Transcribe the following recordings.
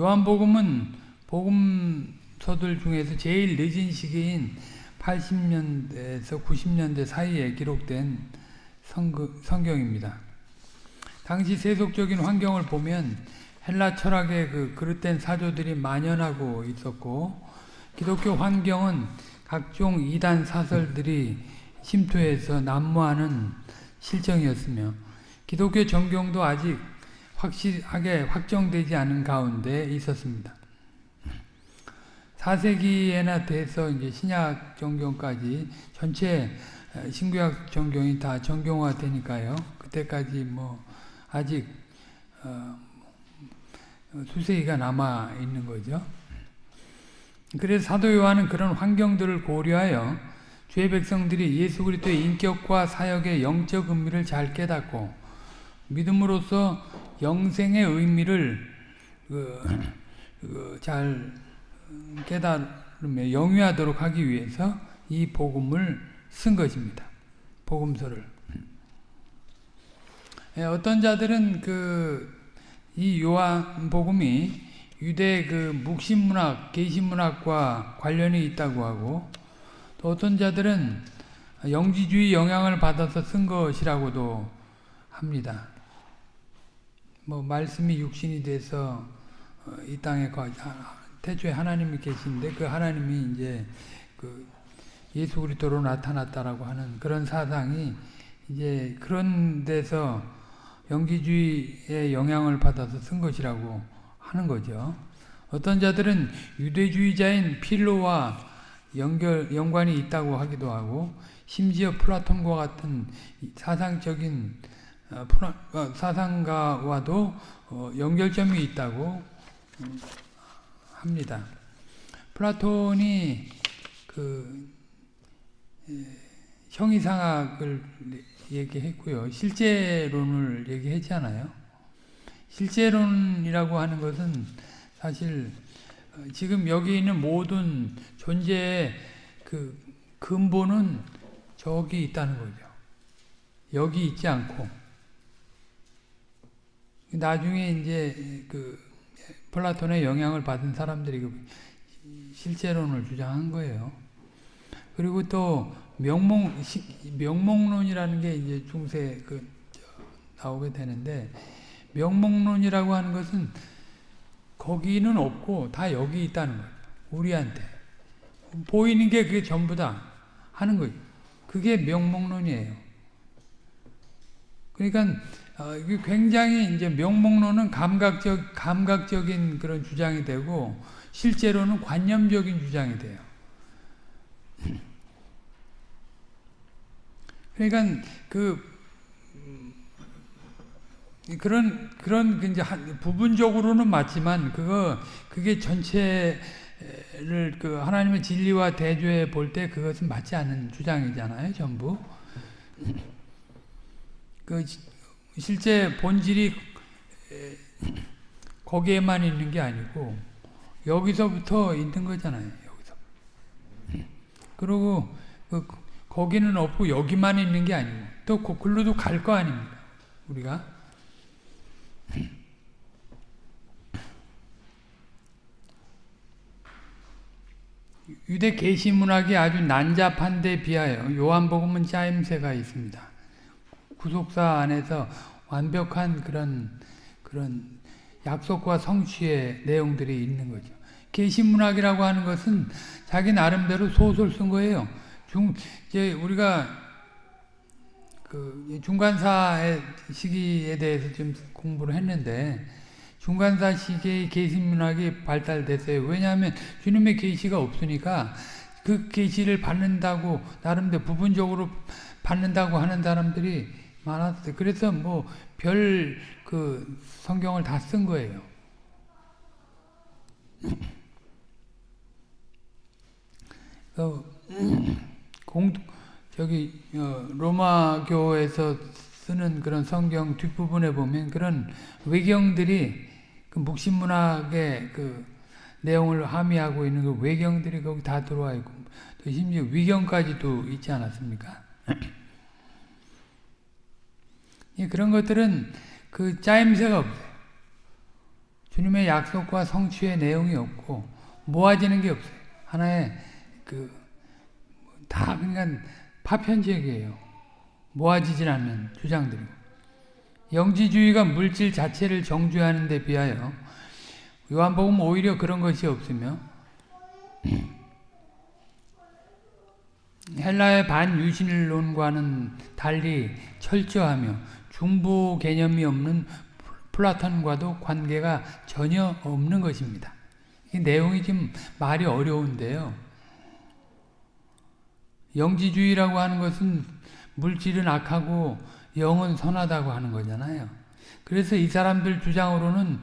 요한복음은 복음서들 중에서 제일 늦은 시기인 80년대에서 90년대 사이에 기록된 성경입니다. 당시 세속적인 환경을 보면 헬라 철학의 그 그릇된 사조들이 만연하고 있었고 기독교 환경은 각종 이단 사설들이 침투해서 난무하는 실정이었으며 기독교 정경도 아직 확실하게 확정되지 않은 가운데 있었습니다. 4세기에나 돼서 이제 신약 정경까지 전체 신구약 정경이 다 정경화되니까요. 그때까지 뭐 아직 어 수세기가 남아 있는 거죠. 그래서 사도 요한은 그런 환경들을 고려하여 주의 백성들이 예수 그리스도의 인격과 사역의 영적 의미를 잘 깨닫고 믿음으로써 영생의 의미를 그, 그 잘 깨달으며 영위하도록 하기 위해서 이 복음을 쓴 것입니다. 복음서를. 예, 어떤 자들은 그 이 요한 복음이 유대 그 묵신문학, 계시문학과 관련이 있다고 하고 또 어떤 자들은 영지주의 영향을 받아서 쓴 것이라고도 합니다. 뭐 말씀이 육신이 돼서 어, 이 땅에 태초에 하나님이 계신데 그 하나님이 이제 그 예수 그리스도로 나타났다라고 하는 그런 사상이 이제 그런 데서 영기주의의 영향을 받아서 쓴 것이라고 하는 거죠. 어떤 자들은 유대주의자인 필로와 연결 연관이 있다고 하기도 하고 심지어 플라톤과 같은 사상적인 사상가와도 연결점이 있다고 음, 합니다. 플라톤이 그 형이상학을 얘기했고요. 실재론을 얘기했잖아요. 실제론이라고 하는 것은 사실 어, 지금 여기 있는 모든 존재의 그 근본은 저기 있다는 거죠. 여기 있지 않고 나중에 이제 그 플라톤의 영향을 받은 사람들이 그 실제론을 주장한 거예요. 그리고 또 명목 명목론이라는 게 이제 중세 그 나오게 되는데 명목론이라고 하는 것은 거기는 없고 다 여기 있다는 거예요. 우리한테 보이는 게 그게 전부다 하는 거예요. 그게 명목론이에요. 그러니까 어, 굉장히 이제 명목론은 감각적 감각적인 그런 주장이 되고 실제로는 관념적인 주장이 돼요. 그러니까 그 그런 그런 그 이제 부분적으로는 맞지만 그거 그게 전체를 그 하나님의 진리와 대조해 볼 때 그것은 맞지 않는 주장이잖아요, 전부. 그 실제 본질이 거기에만 있는 게 아니고 여기서부터 있는 거잖아요. 여기서. 그리고 그 거기는 없고 여기만 있는 게 아니고 또 글로도 갈 거 아닙니까? 우리가. 유대 계시 문학이 아주 난잡한 데 비하여 요한복음은 짜임새가 있습니다. 구속사 안에서 완벽한 그런 그런 약속과 성취의 내용들이 있는 거죠. 계시문학이라고 하는 것은 자기 나름대로 소설 쓴 거예요. 중 이제 우리가 그 중간사의 시기에 대해서 좀 공부를 했는데 중간사 시기의 계시문학이 발달됐어요. 왜냐하면 주님의 계시가 없으니까 그 계시를 받는다고 나름대로 부분적으로 받는다고 하는 사람들이 많았어요. 그래서 뭐 별 그 성경을 다 쓴 거예요. 어, 공 저기 어, 로마교에서 쓰는 그런 성경 뒷부분에 보면 그런 외경들이 그 묵신문학의 그 내용을 함의하고 있는 그 외경들이 거기 다 들어와 있고 또 심지어 위경까지도 있지 않았습니까? 그런 것들은 그 짜임새가 없어요. 주님의 약속과 성취의 내용이 없고 모아지는 게 없어요. 하나의 그 다 그러니까 파편적이에요. 모아지질 않는 주장들이고 영지주의가 물질 자체를 정죄하는 데 비하여 요한복음 오히려 그런 것이 없으며 헬라의 반유신론과는 달리 철저하며 중보 개념이 없는 플라톤과도 관계가 전혀 없는 것입니다. 이 내용이 좀 말이 어려운데요. 영지주의라고 하는 것은 물질은 악하고 영은 선하다고 하는 거잖아요. 그래서 이 사람들 주장으로는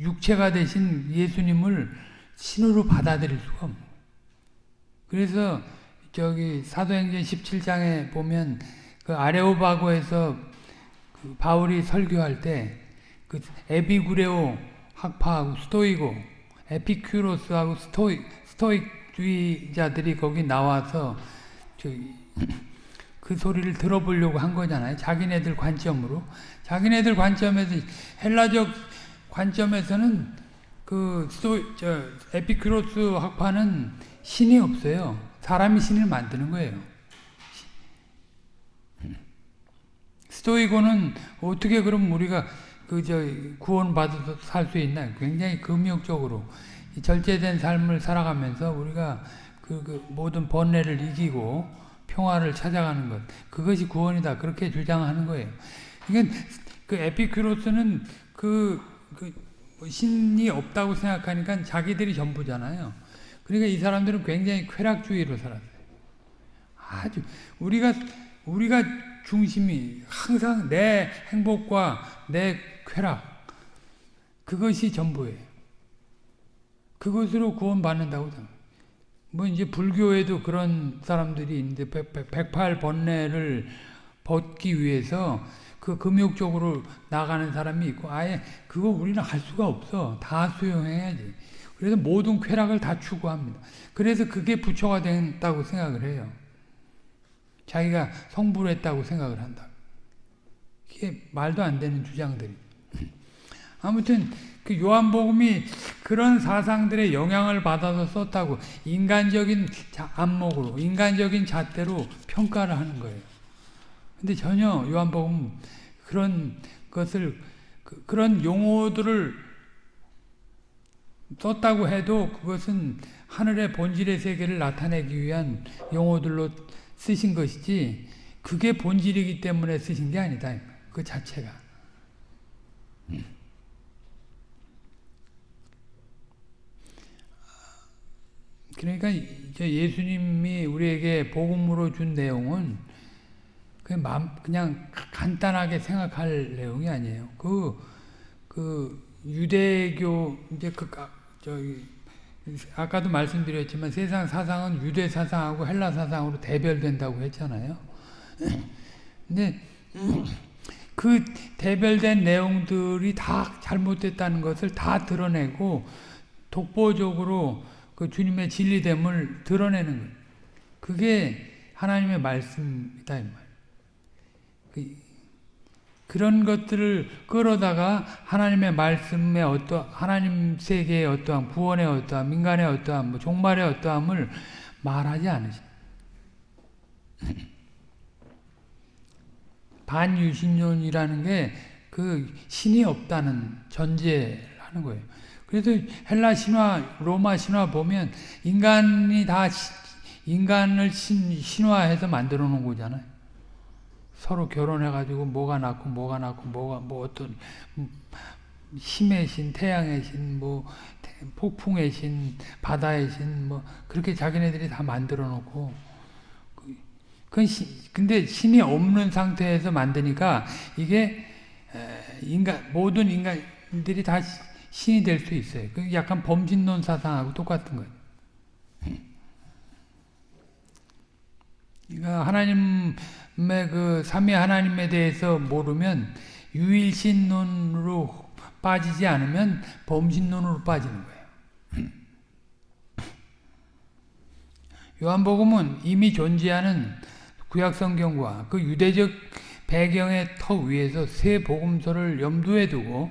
육체가 되신 예수님을 신으로 받아들일 수가 없는 그래서 저기 사도행전 17장에 보면 그 아레오바고에서 그 바울이 설교할 때 그 에비구레오 학파하고 스토이고 에피큐로스하고 스토이 스토익주의자들이 거기 나와서 그 소리를 들어보려고 한 거잖아요. 자기네들 관점으로. 자기네들 관점에서 헬라적 관점에서는 그 스토 저 에피큐로스 학파는 신이 없어요. 사람이 신을 만드는 거예요. 스토이고는 어떻게 그럼 우리가 그 저 구원 받아서 살 수 있나? 굉장히 금욕적으로 절제된 삶을 살아가면서 우리가 그, 그 모든 번뇌를 이기고 평화를 찾아가는 것 그것이 구원이다 그렇게 주장하는 거예요. 그러니까 그 에피큐로스는 그, 그 신이 없다고 생각하니까 자기들이 전부잖아요. 그러니까 이 사람들은 굉장히 쾌락주의로 살았어요. 아주 우리가 우리가 중심이 항상 내 행복과 내 쾌락 그것이 전부예요. 그것으로 구원받는다고 뭐 이제 불교에도 그런 사람들이 있는데 108번뇌를 벗기 위해서 그 금욕적으로 나가는 사람이 있고 아예 그거 우리는 할 수가 없어. 다 수용해야지. 그래서 모든 쾌락을 다 추구합니다. 그래서 그게 부처가 된다고 생각을 해요. 자기가 성불 했다고 생각을 한다. 이게 말도 안 되는 주장들이. 아무튼 그 요한복음이 그런 사상들의 영향을 받아서 썼다고 인간적인 안목으로 인간적인 잣대로 평가를 하는 거예요. 근데 전혀 요한복음 그런 것을 그, 런 용어들을 썼다고 해도 그것은 하늘의 본질의 세계를 나타내기 위한 용어들로 쓰신 것이지 그게 본질이기 때문에 쓰신 게 아니다. 그 자체가. 그러니까 예수님이 우리에게 복음으로 준 내용은 그냥 간단하게 생각할 내용이 아니에요. 그, 그 유대교 이제 그 저기 아까도 말씀드렸지만 세상 사상은 유대 사상하고 헬라 사상으로 대별된다고 했잖아요. 근데 그 대별된 내용들이 다 잘못됐다는 것을 다 드러내고 독보적으로 그 주님의 진리됨을 드러내는 거예요. 그게 하나님의 말씀이다. 그, 그런 것들을 끌어다가 하나님의 말씀의 어떠 하나님 세계의 어떠한 구원의 어떠한 민간의 어떠한 뭐 종말의 어떠함을 말하지 않으십니다. 반유신론이라는 게 그 신이 없다는 전제를 하는 거예요. 그래서 헬라 신화, 로마 신화 보면 인간이 다 인간을 신, 신화해서 만들어 놓은 거잖아요. 서로 결혼해가지고 뭐가 낳고 뭐가 낳고 뭐가 뭐 어떤 힘의 신, 태양의 신, 뭐 폭풍의 신, 바다의 신, 뭐 그렇게 자기네들이 다 만들어 놓고 그 근데 신이 없는 상태에서 만드니까 이게 인간 모든 인간들이 다 신이 될 수 있어요. 그 약간 범진론 사상하고 똑같은 거예요. 그러니까 하나님의 그 삼위 하나님에 대해서 모르면 유일신론으로 빠지지 않으면 범신론으로 빠지는 거예요. 요한복음은 이미 존재하는 구약성경과 그 유대적 배경의 터 위에서 새 복음서를 염두에 두고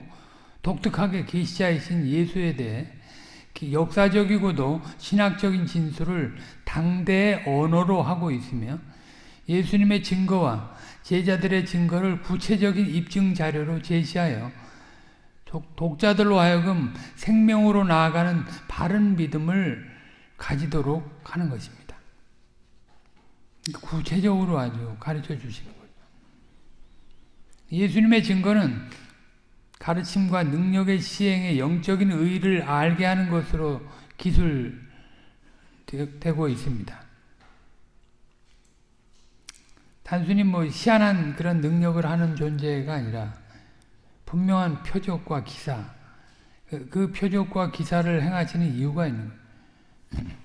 독특하게 계시자이신 예수에 대해 역사적이고도 신학적인 진술을 당대의 언어로 하고 있으며 예수님의 증거와 제자들의 증거를 구체적인 입증 자료로 제시하여 독자들로 하여금 생명으로 나아가는 바른 믿음을 가지도록 하는 것입니다. 구체적으로 아주 가르쳐 주시는 거죠. 예수님의 증거는 가르침과 능력의 시행의 영적인 의의를 알게 하는 것으로 기술되고 있습니다. 단순히 뭐 희한한 그런 능력을 하는 존재가 아니라 분명한 표적과 기사, 그, 그 표적과 기사를 행하시는 이유가 있는.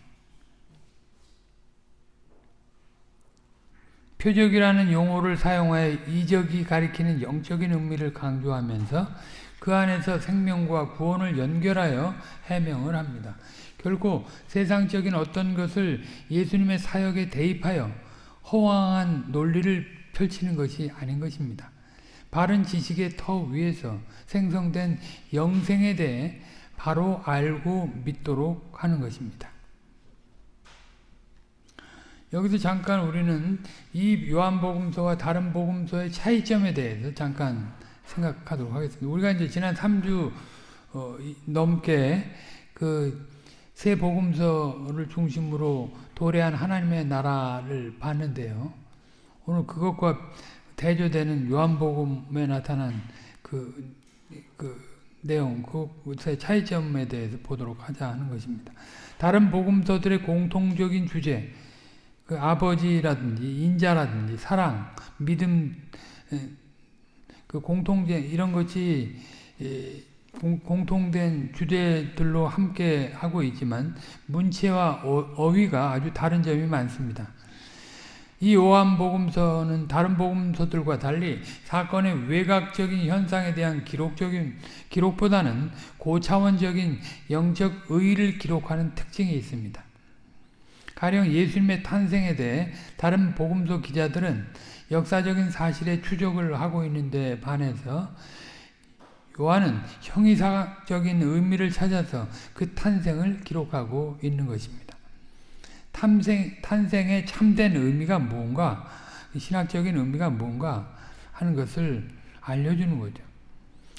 표적이라는 용어를 사용하여 이적이 가리키는 영적인 의미를 강조하면서 그 안에서 생명과 구원을 연결하여 해명을 합니다. 결코 세상적인 어떤 것을 예수님의 사역에 대입하여 허황한 논리를 펼치는 것이 아닌 것입니다. 바른 지식의 터 위에서 생성된 영생에 대해 바로 알고 믿도록 하는 것입니다. 여기서 잠깐 우리는 이 요한복음서와 다른 복음서의 차이점에 대해서 잠깐 생각하도록 하겠습니다. 우리가 이제 지난 3주 어, 넘게 그 세 복음서를 중심으로 도래한 하나님의 나라를 봤는데요. 오늘 그것과 대조되는 요한복음에 나타난 그, 그 내용, 그의 차이점에 대해서 보도록 하자 하는 것입니다. 다른 복음서들의 공통적인 주제, 그 아버지라든지 인자라든지 사랑, 믿음, 그 공통된 이런 것이 공통된 주제들로 함께 하고 있지만 문체와 어, 위가 아주 다른 점이 많습니다. 이 요한복음서는 다른 복음서들과 달리 사건의 외곽적인 현상에 대한 기록적인 기록보다는 고차원적인 영적 의의를 기록하는 특징이 있습니다. 가령 예수님의 탄생에 대해 다른 복음서 기자들은 역사적인 사실에 추적을 하고 있는데 반해서 요한은 형이사적인 의미를 찾아서 그 탄생을 기록하고 있는 것입니다. 탄생, 탄생의 참된 의미가 뭔가, 신학적인 의미가 뭔가 하는 것을 알려주는 거죠.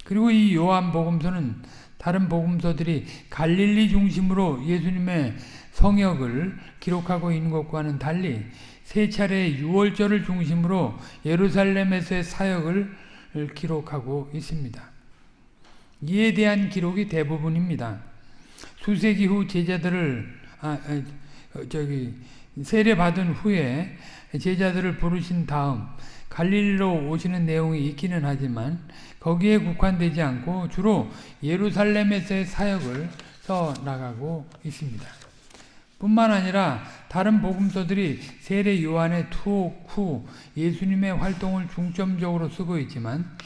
그리고 이 요한 복음서는 다른 복음서들이 갈릴리 중심으로 예수님의 성역을 기록하고 있는 것과는 달리 세 차례 유월절을 중심으로 예루살렘에서의 사역을 기록하고 있습니다. 이에 대한 기록이 대부분입니다. 수세기 후 제자들을 아, 아, 저기 세례 받은 후에 제자들을 부르신 다음 갈릴리로 오시는 내용이 있기는 하지만 거기에 국한되지 않고 주로 예루살렘에서의 사역을 써 나가고 있습니다. 뿐만 아니라 다른 복음서들이 세례 요한의 투옥 후 예수님의 활동을 중점적으로 쓰고 있지만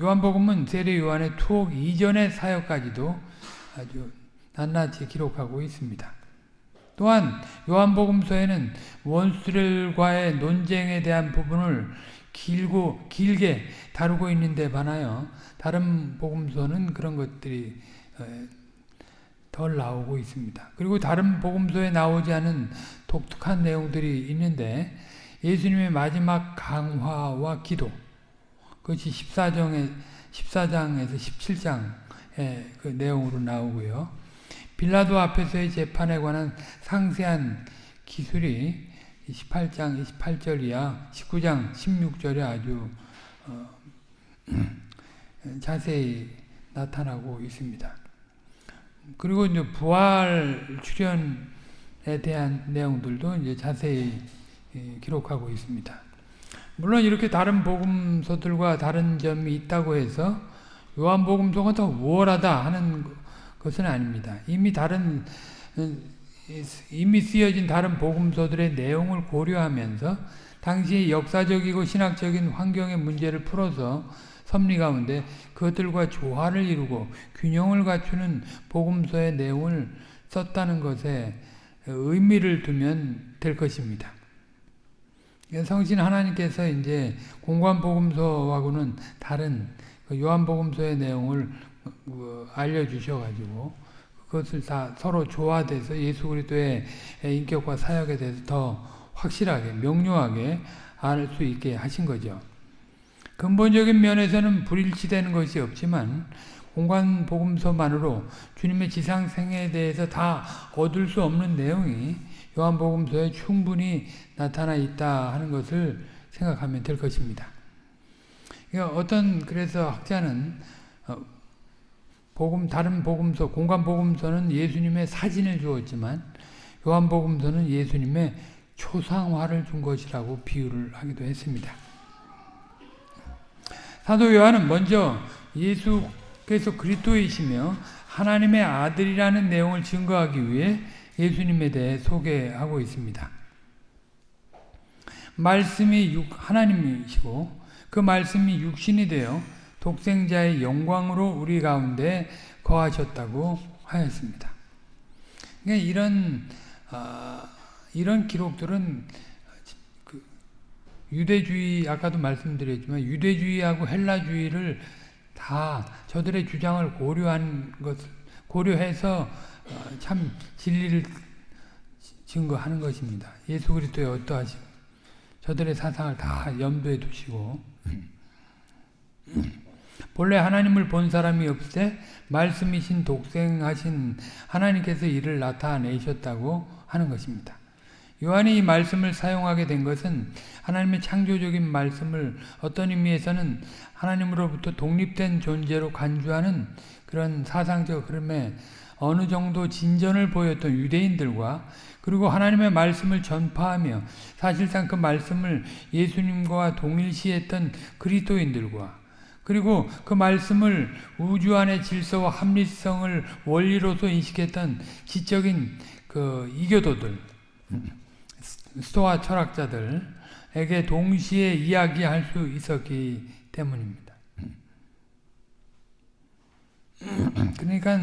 요한복음은 세례 요한의 투옥 이전의 사역까지도 아주 낱낱이 기록하고 있습니다. 또한 요한복음서에는 원수들과의 논쟁에 대한 부분을 길고 길게 다루고 있는데 반하여 다른 복음서는 그런 것들이 덜 나오고 있습니다. 그리고 다른 복음서에 나오지 않은 독특한 내용들이 있는데 예수님의 마지막 강화와 기도 그것이 14장에 14장에서 17장의 그 내용으로 나오고요. 빌라도 앞에서의 재판에 관한 상세한 기술이 18장 28절 이야 19장 16절에 아주 어, 자세히 나타나고 있습니다. 그리고 이제 부활 출현에 대한 내용들도 이제 자세히 예, 기록하고 있습니다. 물론 이렇게 다른 복음서들과 다른 점이 있다고 해서 요한복음서가 더 우월하다 하는 것은 아닙니다. 이미 다른 이미 쓰여진 다른 복음서들의 내용을 고려하면서 당시의 역사적이고 신학적인 환경의 문제를 풀어서 섭리 가운데 그것들과 조화를 이루고 균형을 갖추는 복음서의 내용을 썼다는 것에 의미를 두면 될 것입니다. 성신 하나님께서 이제 공관 복음서하고는 다른 그 요한복음서의 내용을 어, 알려주셔가지고 그것을 다 서로 조화돼서 예수 그리스도의 인격과 사역에 대해서 더 확실하게 명료하게 알 수 있게 하신 거죠. 근본적인 면에서는 불일치되는 것이 없지만 공간 복음서만으로 주님의 지상 생애에 대해서 다 얻을 수 없는 내용이 요한복음서에 충분히 나타나 있다 하는 것을 생각하면 될 것입니다. 그러니까 어떤 그래서 학자는 어, 복음 다른 복음서 공간 복음서는 예수님의 사진을 주었지만 요한복음서는 예수님의 초상화를 준 것이라고 비유를 하기도 했습니다. 사도 요한은 먼저 예수께서 그리스도이시며 하나님의 아들이라는 내용을 증거하기 위해 예수님에 대해 소개하고 있습니다. 말씀이 하나님이시고 그 말씀이 육신이 되어 독생자의 영광으로 우리 가운데 거하셨다고 하였습니다. 그러니까 이런 어, 이런 기록들은 그 유대주의 아까도 말씀드렸지만 유대주의하고 헬라주의를 다 저들의 주장을 고려한 것 고려해서 어, 참 진리를 증거하는 것입니다. 예수 그리스도의 어떠하심 저들의 사상을 다 염두에 두시고 본래 하나님을 본 사람이 없되 말씀이신 독생하신 하나님께서 이를 나타내셨다고 하는 것입니다. 요한이 이 말씀을 사용하게 된 것은 하나님의 창조적인 말씀을 어떤 의미에서는 하나님으로부터 독립된 존재로 간주하는 그런 사상적 흐름에 어느 정도 진전을 보였던 유대인들과 그리고 하나님의 말씀을 전파하며 사실상 그 말씀을 예수님과 동일시했던 그리스도인들과 그리고 그 말씀을 우주 안의 질서와 합리성을 원리로서 인식했던 지적인 그 이교도들 스토아 철학자들에게 동시에 이야기할 수 있었기 때문입니다. 그러니까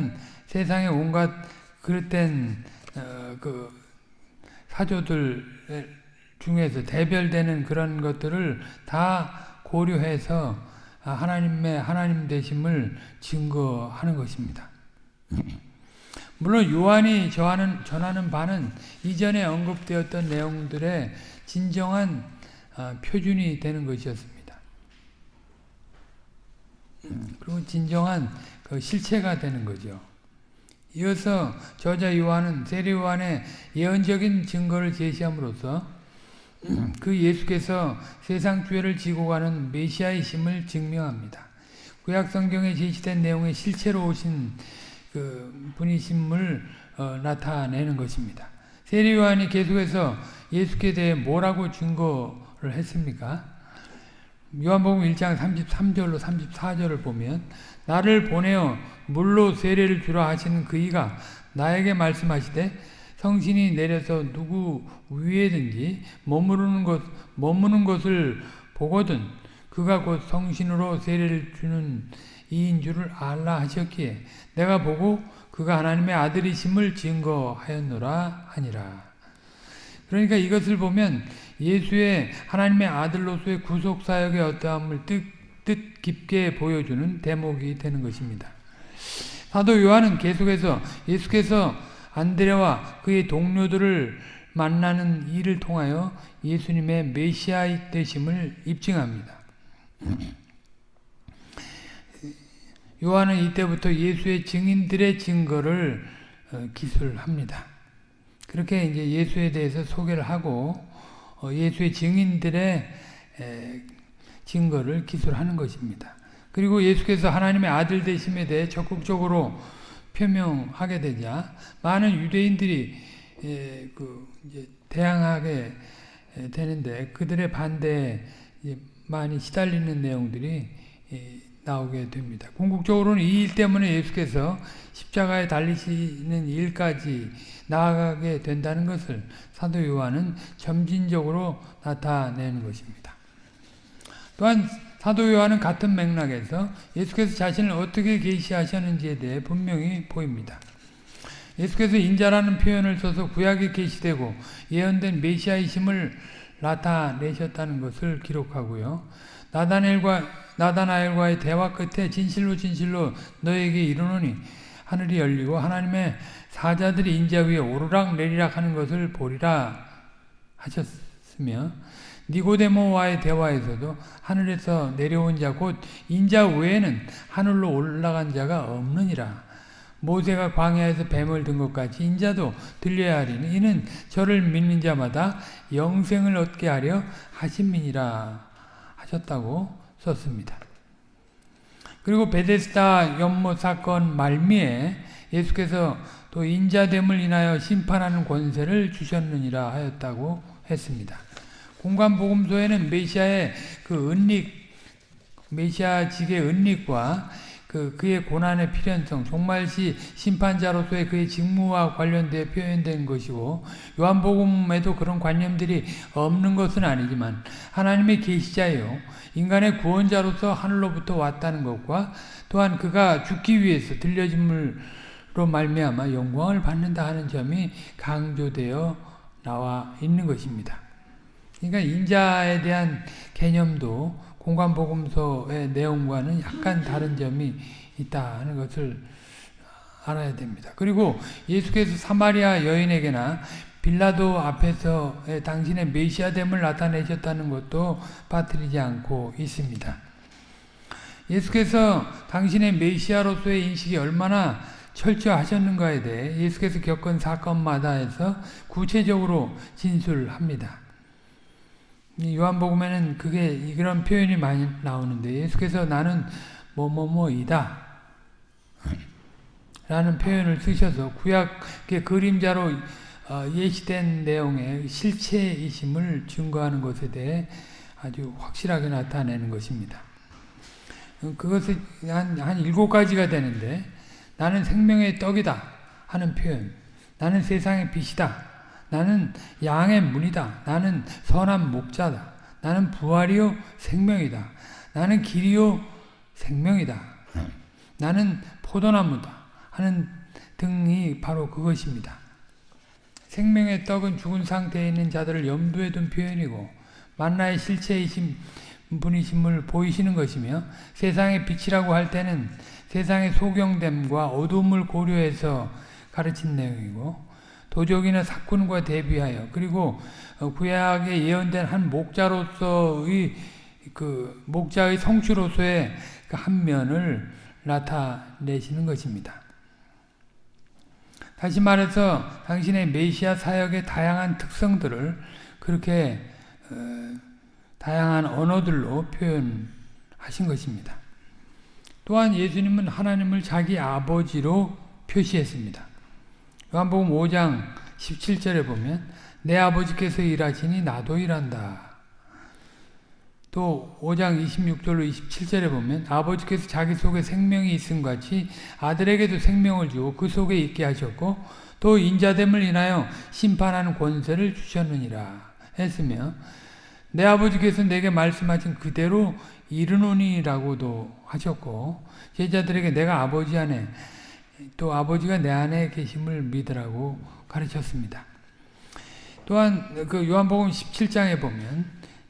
세상의 온갖 그릇된 어, 그 사조들 중에서 대별되는 그런 것들을 다 고려해서 하나님의 하나님 되심을 증거하는 것입니다. 물론 요한이 저하는, 전하는 바는 이전에 언급되었던 내용들의 진정한 어, 표준이 되는 것이었습니다. 그리고 진정한 그 실체가 되는 거죠. 이어서 저자 요한은 세례 요한의 예언적인 증거를 제시함으로써 그 예수께서 세상 죄를 지고 가는 메시아이심을 증명합니다. 구약 성경에 제시된 내용의 실체로 오신 그 분이심을 어, 나타내는 것입니다. 세례 요한이 계속해서 예수께 대해 뭐라고 증거를 했습니까? 요한복음 1장 33절로 34절을 보면 나를 보내어 물로 세례를 주라 하시는 그이가 나에게 말씀하시되 성신이 내려서 누구 위에든지 머무르는 것 머무는 것을 보거든 그가 곧 성신으로 세례를 주는 이인 줄을 알라 하셨기에 내가 보고 그가 하나님의 아들이심을 증거하였노라 하니라. 그러니까 이것을 보면 예수의 하나님의 아들로서의 구속 사역의 어떠함을 뜻, 뜻 깊게 보여주는 대목이 되는 것입니다. 사도 요한은 계속해서 예수께서 안드레와 그의 동료들을 만나는 일을 통하여 예수님의 메시아 되심을 입증합니다. 요한은 이때부터 예수의 증인들의 증거를 어, 기술합니다. 그렇게 이제 예수에 대해서 소개를 하고 어, 예수의 증인들의 증거를 기술하는 것입니다. 그리고 예수께서 하나님의 아들 되심에 대해 적극적으로 표명하게 되자 많은 유대인들이 그 대항하게 되는데 그들의 반대에 많이 시달리는 내용들이 나오게 됩니다. 궁극적으로는 이 일 때문에 예수께서 십자가에 달리시는 일까지 나아가게 된다는 것을 사도 요한은 점진적으로 나타내는 것입니다. 또한 사도 요한은 같은 맥락에서 예수께서 자신을 어떻게 계시하셨는지에 대해 분명히 보입니다. 예수께서 인자라는 표현을 써서 구약에 계시되고 예언된 메시아이심을 나타내셨다는 것을 기록하고요. 나다나엘과 나다나엘과의 대화 끝에 진실로 진실로 너에게 이르노니 하늘이 열리고 하나님의 사자들이 인자 위에 오르락 내리락 하는 것을 보리라 하셨으며 니고데모와의 대화에서도 하늘에서 내려온 자 곧 인자 외에는 하늘로 올라간 자가 없느니라. 모세가 광야에서 뱀을 든 것 같이 인자도 들려야 하리니 이는 저를 믿는 자마다 영생을 얻게 하려 하심이니라 하셨다고 썼습니다. 그리고 베데스다 연못 사건 말미에 예수께서 또 인자됨을 인하여 심판하는 권세를 주셨느니라 하였다고 했습니다. 공관복음서에는 메시아의 그 은닉, 메시아직의 은닉과 그 그의 고난의 필연성, 종말시 심판자로서의 그의 직무와 관련되어 표현된 것이고 요한복음에도 그런 관념들이 없는 것은 아니지만 하나님의 계시자요 인간의 구원자로서 하늘로부터 왔다는 것과 또한 그가 죽기 위해서 들려짐으로 말미암아 영광을 받는다 하는 점이 강조되어 나와 있는 것입니다. 그러니까 인자에 대한 개념도 공관복음서의 내용과는 약간 다른 점이 있다는 것을 알아야 됩니다. 그리고 예수께서 사마리아 여인에게나 빌라도 앞에서 당신의 메시아됨을 나타내셨다는 것도 빠뜨리지 않고 있습니다. 예수께서 당신의 메시아로서의 인식이 얼마나 철저하셨는가에 대해 예수께서 겪은 사건마다에서 구체적으로 진술합니다. 요한복음에는 그게 그런 표현이 많이 나오는데 예수께서 나는 뭐뭐뭐이다 라는 표현을 쓰셔서 구약의 그림자로 예시된 내용의 실체이심을 증거하는 것에 대해 아주 확실하게 나타내는 것입니다. 그것이 한, 한 일곱 가지가 되는데 나는 생명의 떡이다 하는 표현 나는 세상의 빛이다 나는 양의 문이다. 나는 선한 목자다. 나는 부활이요 생명이다. 나는 길이요 생명이다. 나는 포도나무다. 하는 등이 바로 그것입니다. 생명의 떡은 죽은 상태에 있는 자들을 염두에 둔 표현이고 만나의 실체이신 분이심을 보이시는 것이며 세상의 빛이라고 할 때는 세상의 소경됨과 어둠을 고려해서 가르친 내용이고 도적이나 사꾼과 대비하여 그리고 어, 구약에 예언된 한 목자로서의 그 목자의 성취로서의 그 한 면을 나타내시는 것입니다. 다시 말해서 당신의 메시아 사역의 다양한 특성들을 그렇게 어, 다양한 언어들로 표현하신 것입니다. 또한 예수님은 하나님을 자기 아버지로 표시했습니다. 요한복음 5장 17절에 보면 내 아버지께서 일하시니 나도 일한다. 또 5장 26절로 27절에 보면 아버지께서 자기 속에 생명이 있음 같이 아들에게도 생명을 주고 그 속에 있게 하셨고 또 인자됨을 인하여 심판하는 권세를 주셨느니라 했으며 내 아버지께서 내게 말씀하신 그대로 이르노니라고도 하셨고 제자들에게 내가 아버지 안에 또 아버지가 내 안에 계심을 믿으라고 가르쳤습니다. 또한 그 요한복음 17장에 보면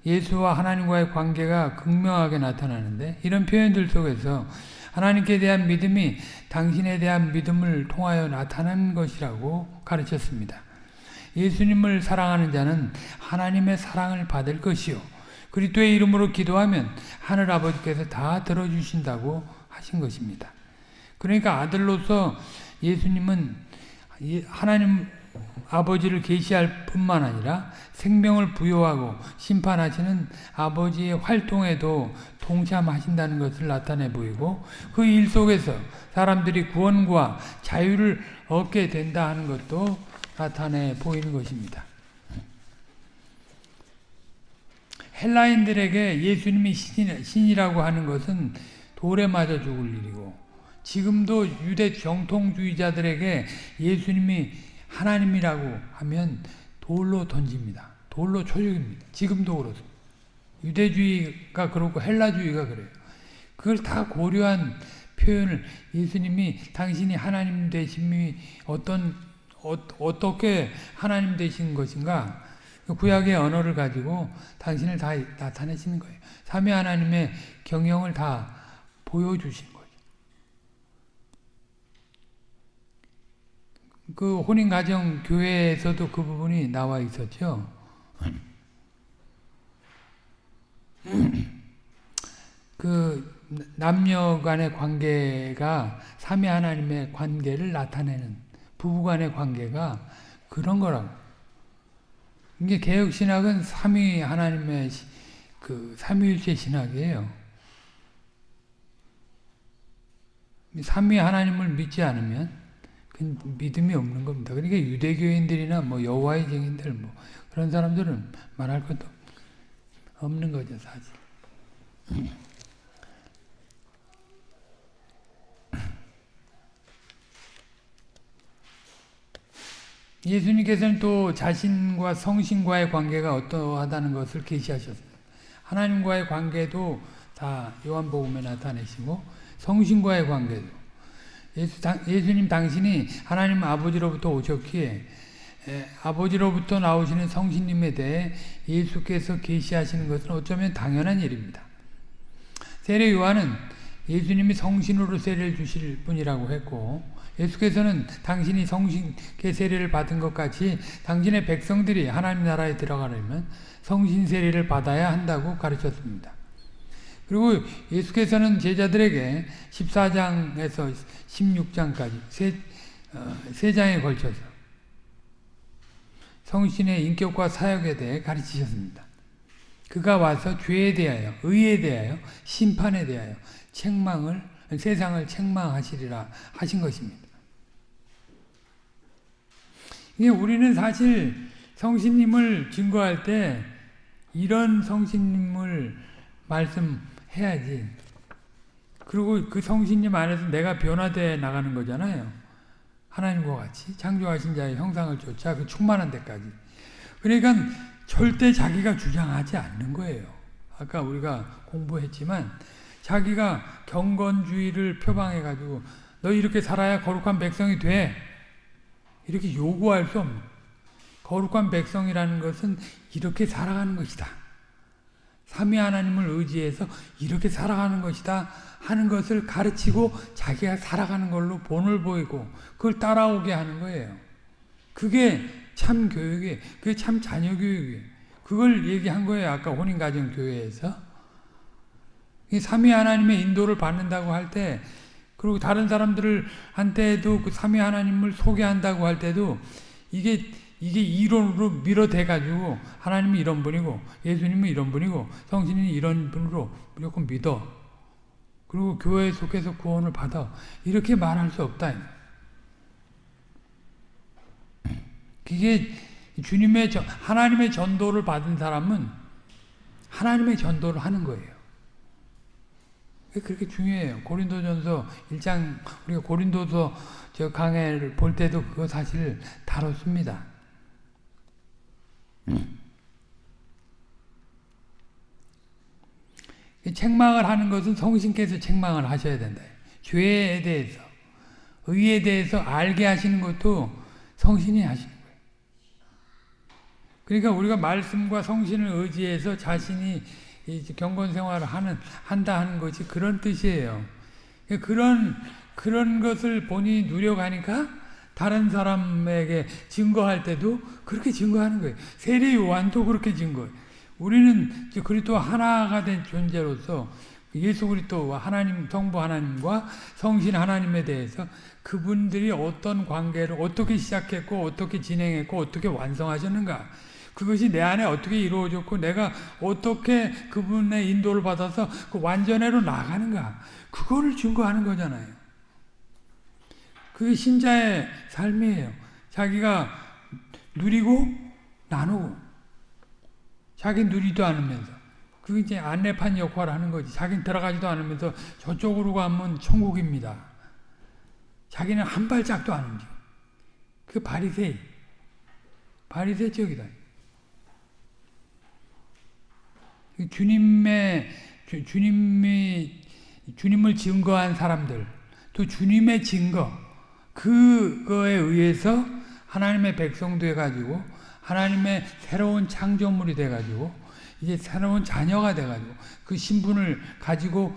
예수와 하나님과의 관계가 극명하게 나타나는데 이런 표현들 속에서 하나님께 대한 믿음이 당신에 대한 믿음을 통하여 나타난 것이라고 가르쳤습니다. 예수님을 사랑하는 자는 하나님의 사랑을 받을 것이요 그리스도의 이름으로 기도하면 하늘 아버지께서 다 들어주신다고 하신 것입니다. 그러니까 아들로서 예수님은 하나님 아버지를 계시할 뿐만 아니라 생명을 부여하고 심판하시는 아버지의 활동에도 동참하신다는 것을 나타내 보이고 그 일 속에서 사람들이 구원과 자유를 얻게 된다 하는 것도 나타내 보이는 것입니다. 헬라인들에게 예수님이 신이라고 하는 것은 돌에 맞아 죽을 일이고 지금도 유대 정통주의자들에게 예수님이 하나님이라고 하면 돌로 던집니다. 돌로 초육입니다. 지금도 그렇습니다. 유대주의가 그렇고 헬라주의가 그래요. 그걸 다 고려한 표현을 예수님이 당신이 하나님 되심이 어떤 어, 떻게 하나님 되신 것인가 그 구약의 언어를 가지고 당신을 다 나타내시는 거예요. 삼위 하나님의 경영을 다 보여주신 거죠. 그 혼인가정 교회에서도 그 부분이 나와 있었죠. 그 남녀 간의 관계가 삼위 하나님의 관계를 나타내는 부부 간의 관계가 그런 거라고. 이게 개혁 신학은 삼위 하나님의 그 삼위일체 신학이에요. 삼위 하나님을 믿지 않으면 그 믿음이 없는 겁니다. 그러니까 유대교인들이나 뭐 여호와의 증인들 뭐 그런 사람들은 말할 것도 없는 거죠, 사실. 예수님께서는 또 자신과 성신과의 관계가 어떠하다는 것을 계시하셨습니다. 하나님과의 관계도 다 요한복음에 나타내시고 성신과의 관계도 예수, 예수 님 당신이 하나님 아버지로부터 오셨기에 에, 아버지로부터 나오시는 성신님에 대해 예수께서 계시하시는 것은 어쩌면 당연한 일입니다. 세례 요한은 예수님이 성신으로 세례를 주실 분이라고 했고 예수께서는 당신이 성신계 세례를 받은 것 같이 당신의 백성들이 하나님 나라에 들어가려면 성신 세례를 받아야 한다고 가르쳤습니다. 그리고 예수께서는 제자들에게 14장에서 16장까지 세, 어, 세 장에 걸쳐서 성신의 인격과 사역에 대해 가르치셨습니다. 그가 와서 죄에 대하여, 의에 대하여, 심판에 대하여 책망을 세상을 책망하시리라 하신 것입니다. 이게 우리는 사실 성신님을 증거할 때 이런 성신님을 말씀 해야지. 그리고 그 성신님 안에서 내가 변화되어 나가는 거잖아요. 하나님과 같이 창조하신 자의 형상을 쫓아 그 충만한 데까지. 그러니까 절대 자기가 주장하지 않는 거예요. 아까 우리가 공부했지만 자기가 경건주의를 표방해가지고 너 이렇게 살아야 거룩한 백성이 돼. 이렇게 요구할 수 없는 거룩한 백성이라는 것은 이렇게 살아가는 것이다. 삼위 하나님을 의지해서 이렇게 살아가는 것이다 하는 것을 가르치고 자기가 살아가는 걸로 본을 보이고 그걸 따라오게 하는 거예요. 그게 참 교육이에요. 그게 참 자녀 교육이에요. 그걸 얘기한 거예요. 아까 혼인가정 교회에서. 삼위 하나님의 인도를 받는다고 할 때, 그리고 다른 사람들을 한테도 그 삼위 하나님을 소개한다고 할 때도 이게 이게 이론으로 밀어대 가지고 하나님이 이런 분이고 예수님은 이런 분이고 성신이 이런 분으로 무조건 믿어. 그리고 교회에 속해서 구원을 받아. 이렇게 말할 수 없다. 그게 주님의 하나님의 전도를 받은 사람은 하나님의 전도를 하는 거예요. 그렇게 중요해요. 고린도전서 1장 우리가 고린도서 저 강해를 볼 때도 그거 사실 다뤘습니다. 음. 책망을 하는 것은 성신께서 책망을 하셔야 된다. 죄에 대해서, 의에 대해서 알게 하시는 것도 성신이 하시는 거예요. 그러니까 우리가 말씀과 성신을 의지해서 자신이 경건 생활을 하는 한다 하는 것이 그런 뜻이에요. 그런 그런 것을 본인이 누려가니까 다른 사람에게 증거할 때도 그렇게 증거하는 거예요. 세례 요한도 그렇게 증거해요. 우리는 그리스도 하나가 된 존재로서 예수 그리스도와 하나님 성부 하나님과 성신 하나님에 대해서 그분들이 어떤 관계를 어떻게 시작했고 어떻게 진행했고 어떻게 완성하셨는가 그것이 내 안에 어떻게 이루어졌고 내가 어떻게 그분의 인도를 받아서 그 완전회로 나가는가 그거를 증거하는 거잖아요. 그게 신자의 삶이에요. 자기가 누리고 나누고 자기 누리도 않으면서 그게 이제 안내판 역할을 하는 거지. 자기는 들어가지도 않으면서 저쪽으로 가면 천국입니다. 자기는 한 발짝도 안 움직여. 그 바리새이. 바리새적이다. 주님의 주, 님이 주님을 증거한 사람들 또 주님의 증거 그거에 의해서 하나님의 백성 돼 가지고 하나님의 새로운 창조물이 돼가지고 이제 새로운 자녀가 돼가지고 그 신분을 가지고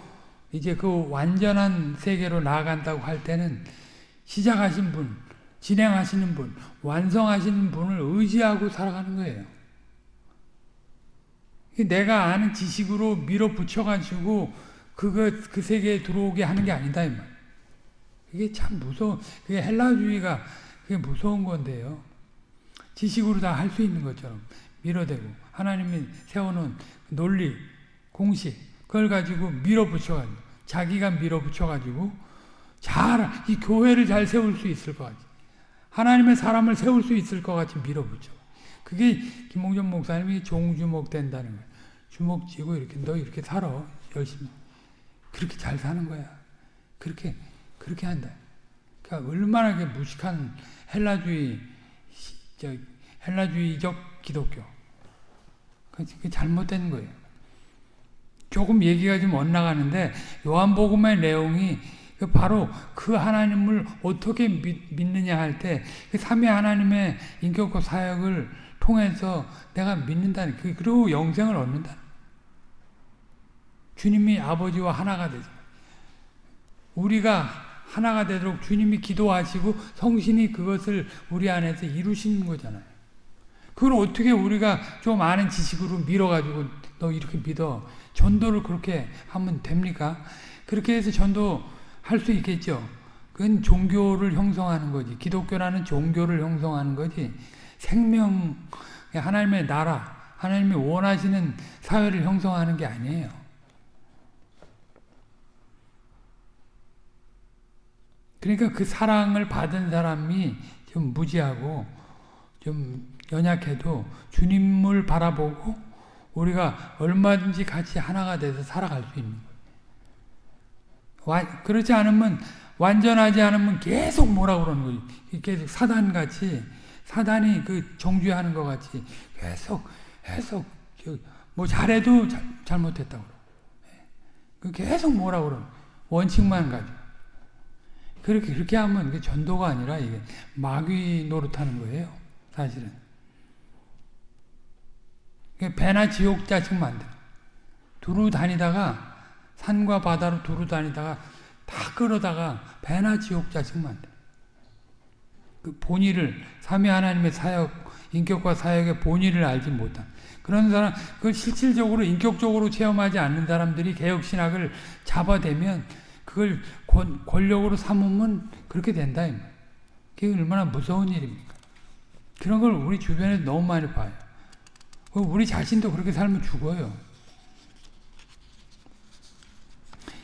이제 그 완전한 세계로 나아간다고 할 때는 시작하신 분, 진행하시는 분, 완성하시는 분을 의지하고 살아가는 거예요. 내가 아는 지식으로 밀어붙여가지고 그거 그 세계에 들어오게 하는 게 아니다 이 말. 이게 참 무서워. 그게 헬라주의가 그게 무서운 건데요. 지식으로 다 할 수 있는 것처럼 밀어대고 하나님이 세워놓은 논리, 공식 그걸 가지고 밀어붙여가지고 자기가 밀어붙여가지고 잘 이 교회를 잘 세울 수 있을 것 같이 하나님의 사람을 세울 수 있을 것 같이 밀어붙여. 그게 김홍전 목사님이 종주목 된다는 거예요. 주먹 쥐고 이렇게 너 이렇게 살아 열심히 그렇게 잘 사는 거야. 그렇게 그렇게 한다. 그러니까 얼마나 그 무식한 헬라주의 저 헬라주의적 기독교. 그 잘못된 거예요. 조금 얘기가 좀 엇나가는데 요한복음의 내용이 바로 그 하나님을 어떻게 믿, 느냐 할 때 그 삼위 하나님의 인격과 사역을 통해서 내가 믿는다는 그 그리고 영생을 얻는다. 주님이 아버지와 하나가 되죠. 우리가 하나가 되도록 주님이 기도하시고 성신이 그것을 우리 안에서 이루시는 거잖아요. 그걸 어떻게 우리가 좀 아는 지식으로 밀어가지고 너 이렇게 믿어. 전도를 그렇게 하면 됩니까? 그렇게 해서 전도 할 수 있겠죠. 그건 종교를 형성하는 거지. 기독교라는 종교를 형성하는 거지. 생명, 하나님의 나라, 하나님이 원하시는 사회를 형성하는 게 아니에요. 그러니까 그 사랑을 받은 사람이 좀 무지하고 좀 연약해도 주님을 바라보고 우리가 얼마든지 같이 하나가 돼서 살아갈 수 있는 거예요. 그렇지 않으면 완전하지 않으면 계속 뭐라 그러는 거지. 계속 사단같이 사단이 그 정죄하는 것 같이 계속 계속 뭐 잘해도 잘, 잘못했다고 그러 예. 계속 뭐라 그러 원칙만 가지고 그렇게 그렇게 하면 이게 전도가 아니라 이게 마귀 노릇하는 거예요. 사실은. 배나 지옥 자식 만들. 두루 다니다가 산과 바다로 두루 다니다가 다 끌어다가 배나 지옥 자식 만들. 그 본의를 삼위 하나님의 사역 인격과 사역의 본의를 알지 못한 그런 사람 그 실질적으로 인격적으로 체험하지 않는 사람들이 개혁 신학을 잡아대면 그걸 권력으로 삼으면 그렇게 된다. 그게 얼마나 무서운 일입니까? 그런 걸 우리 주변에 너무 많이 봐요. 우리 자신도 그렇게 살면 죽어요.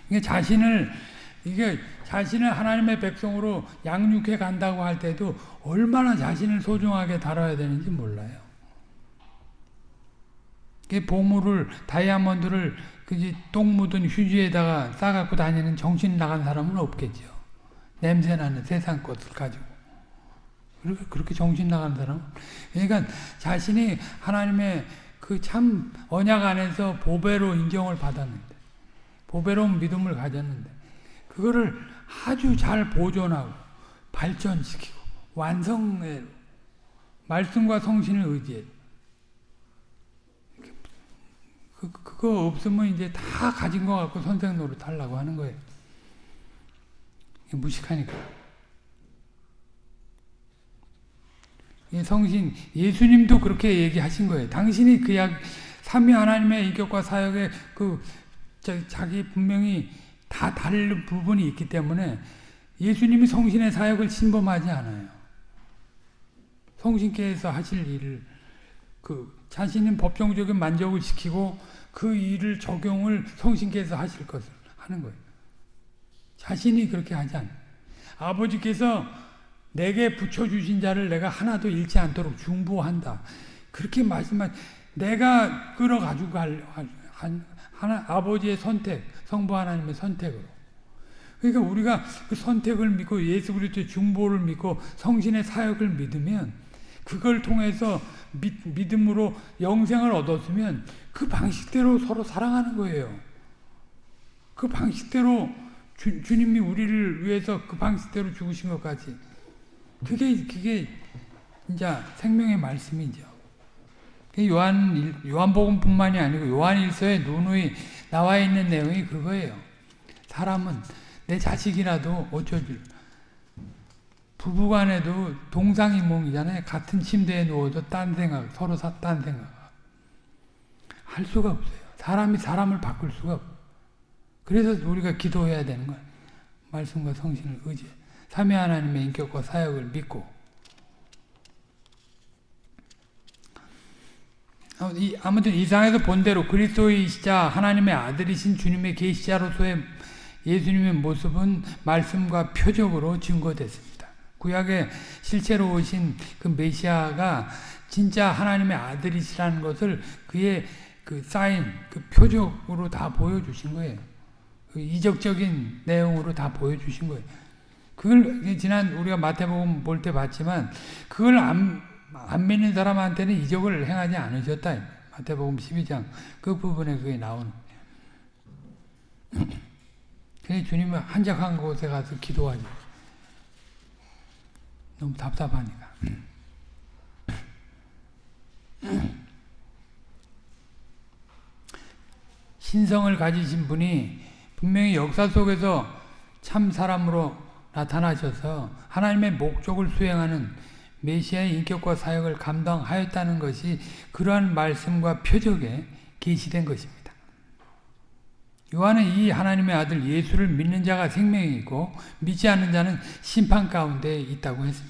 이게 자신을 이게 자신을 하나님의 백성으로 양육해 간다고 할 때도 얼마나 자신을 소중하게 다뤄야 되는지 몰라요. 보물을 다이아몬드를 그지 똥 묻은 휴지에다가 싸갖고 다니는 정신 나간 사람은 없겠죠. 냄새 나는 세상 것을 가지고. 그렇게, 그렇게 정신 나간 사람 그러니까 자신이 하나님의 그 참 언약 안에서 보배로 인정을 받았는데, 보배로운 믿음을 가졌는데, 그거를 아주 잘 보존하고, 발전시키고, 완성해 말씀과 성신을 의지해. 그, 그거 없으면 이제 다 가진 것 같고 선생 노릇 하려고 하는 거예요. 무식하니까. 성신, 예수님도 그렇게 얘기하신 거예요. 당신이 그 약, 삼위 하나님의 인격과 사역에 그, 자기 분명히 다 다른 부분이 있기 때문에 예수님이 성신의 사역을 침범하지 않아요. 성신께서 하실 일을 그 자신은 법정적인 만족을 시키고 그 일을 적용을 성신께서 하실 것을 하는 거예요. 자신이 그렇게 하지 않아요. 아버지께서 내게 붙여주신 자를 내가 하나도 잃지 않도록 중보한다. 그렇게 말씀한 내가 끌어가지고 갈, 하나, 아버지의 선택, 성부 하나님의 선택으로. 그러니까 우리가 그 선택을 믿고 예수 그리스도의 중보를 믿고 성신의 사역을 믿으면 그걸 통해서 믿, 믿음으로 영생을 얻었으면 그 방식대로 서로 사랑하는 거예요. 그 방식대로 주, 주님이 우리를 위해서 그 방식대로 죽으신 것 같이. 그게, 그게, 이제 생명의 말씀이죠. 요한 요한복음뿐만이 아니고 요한일서에 누누이 나와 있는 내용이 그거예요. 사람은 내 자식이라도 어쩌줄 부부간에도 동상이몽이잖아요. 같은 침대에 누워도 딴 생각, 서로 딴 생각 할 수가 없어요. 사람이 사람을 바꿀 수가 없어요. 그래서 우리가 기도해야 되는 거예요. 말씀과 성신을 의지 삼위 하나님의 인격과 사역을 믿고 아무튼 이상에서 본 대로 그리스도이시자 하나님의 아들이신 주님의 계시자로서의 예수님의 모습은 말씀과 표적으로 증거됐습니다. 구약에 실제로 오신 그 메시아가 진짜 하나님의 아들이시라는 것을 그의 그 사인, 그 표적으로 다 보여주신 거예요. 그 이적적인 내용으로 다 보여주신 거예요. 그걸 지난 우리가 마태복음 볼 때 봤지만 그걸 안, 안 믿는 사람한테는 이적을 행하지 않으셨다. 마태복음 12장 그 부분에 그게 나오는 그래서 주님은 한적한 곳에 가서 기도하죠. 너무 답답하니까. 신성을 가지신 분이 분명히 역사 속에서 참 사람으로 나타나셔서 하나님의 목적을 수행하는 메시아의 인격과 사역을 감당하였다는 것이 그러한 말씀과 표적에 계시된 것입니다. 요한은 이 하나님의 아들 예수를 믿는 자가 생명이 있고 믿지 않는 자는 심판 가운데 있다고 했습니다.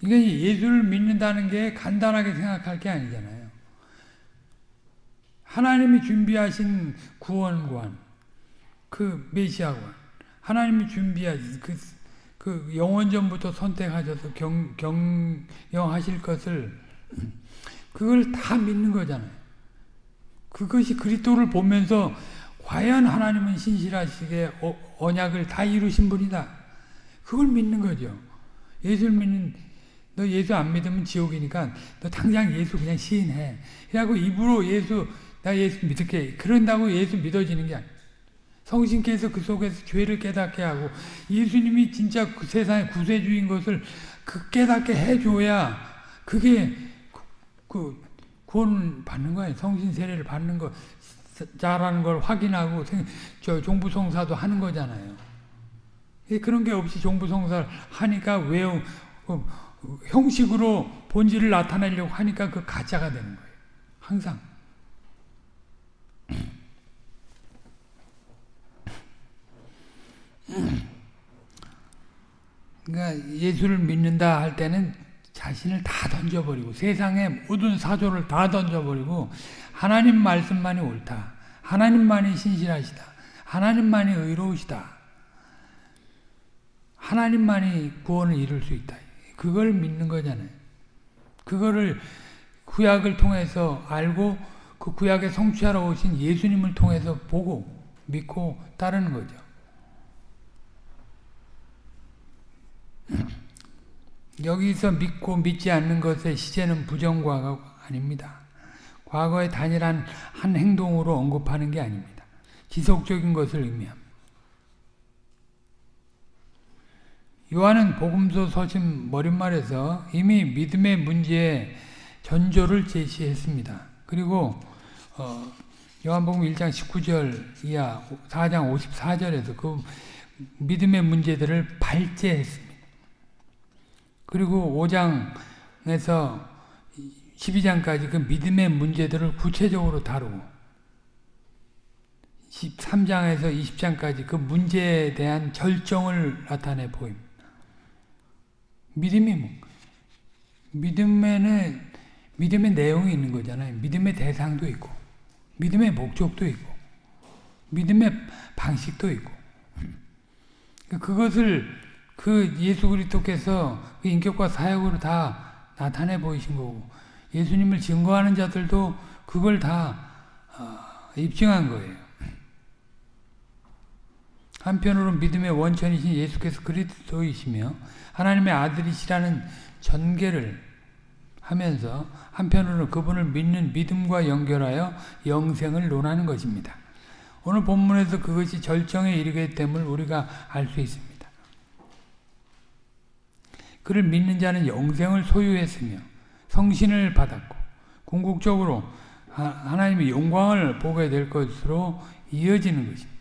이게 예수를 믿는다는 게 간단하게 생각할 게 아니잖아요. 하나님이 준비하신 구원관, 그 메시아관, 하나님이 준비하신 그, 그 영원전부터 선택하셔서 경, 경영하실 것을 그걸 다 믿는 거잖아요. 그것이 그리스도를 보면서 과연 하나님은 신실하시게 어, 언약을 다 이루신 분이다. 그걸 믿는 거죠. 예수를 믿는 너 예수 안 믿으면 지옥이니까 너 당장 예수 그냥 시인해. 그래고 입으로 예수 나 예수 믿을게. 그런다고 예수 믿어지는 게 아니야. 성신께서 그 속에서 죄를 깨닫게 하고 예수님이 진짜 그 세상의 구세주인 것을 그 깨닫게 해줘야 그게 그, 그 구원 받는 거예요. 성신 세례를 받는 거 자라는 걸 확인하고 저 종부성사도 하는 거잖아요. 그런 게 없이 종부성사를 하니까 외우 어, 형식으로 본질을 나타내려고 하니까 그 가짜가 되는 거예요. 항상. 그러니까 예수를 믿는다 할 때는 자신을 다 던져버리고 세상의 모든 사조를 다 던져버리고 하나님 말씀만이 옳다. 하나님만이 신실하시다. 하나님만이 의로우시다. 하나님만이 구원을 이룰 수 있다. 그걸 믿는 거잖아요. 그거를 구약을 통해서 알고 그 구약에 성취하러 오신 예수님을 통해서 보고 믿고 따르는 거죠. 여기서 믿고 믿지 않는 것의 시제는 부정과가 아닙니다. 과거의 단일한 한 행동으로 언급하는 게 아닙니다. 지속적인 것을 의미합니다. 요한은 복음서 서신 머릿말에서 이미 믿음의 문제에 전조를 제시했습니다. 그리고 어, 요한복음 1장 19절 이하 4장 54절에서 그 믿음의 문제들을 발제했습니다. 그리고 5장에서 12장까지 그 믿음의 문제들을 구체적으로 다루고 13장에서 20장까지 그 문제에 대한 결정을 나타내 보입니다. 믿음이 뭐 믿음에는 믿음의 내용이 있는 거잖아요. 믿음의 대상도 있고 믿음의 목적도 있고 믿음의 방식도 있고 그것을 그 예수 그리스도께서 그 인격과 사역으로 다 나타내 보이신 거고 예수님을 증거하는 자들도 그걸 다 어, 입증한 거예요. 한편으로 믿음의 원천이신 예수께서 그리스도이시며 하나님의 아들이시라는 전개를 하면서 한편으로 그분을 믿는 믿음과 연결하여 영생을 논하는 것입니다. 오늘 본문에서 그것이 절정에 이르게 됨을 우리가 알 수 있습니다. 그를 믿는 자는 영생을 소유했으며 성신을 받았고 궁극적으로 하나님의 영광을 보게 될 것으로 이어지는 것입니다.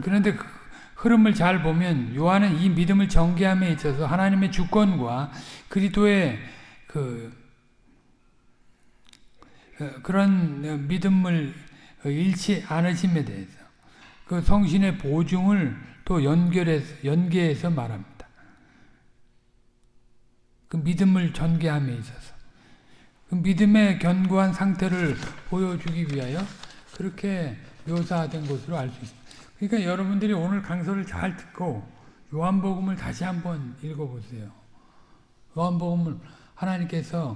그런데 그 흐름을 잘 보면 요한은 이 믿음을 전개함에 있어서 하나님의 주권과 그리스도의 그 어, 그런 믿음을 잃지 않으심에 대해서 그 성신의 보증을 또 연결해서 연계해서 말합니다. 그 믿음을 전개함에 있어서 그 믿음의 견고한 상태를 보여주기 위하여 그렇게 묘사된 것으로 알 수 있습니다. 그러니까 여러분들이 오늘 강서를 잘 듣고 요한복음을 다시 한번 읽어보세요. 요한복음을 하나님께서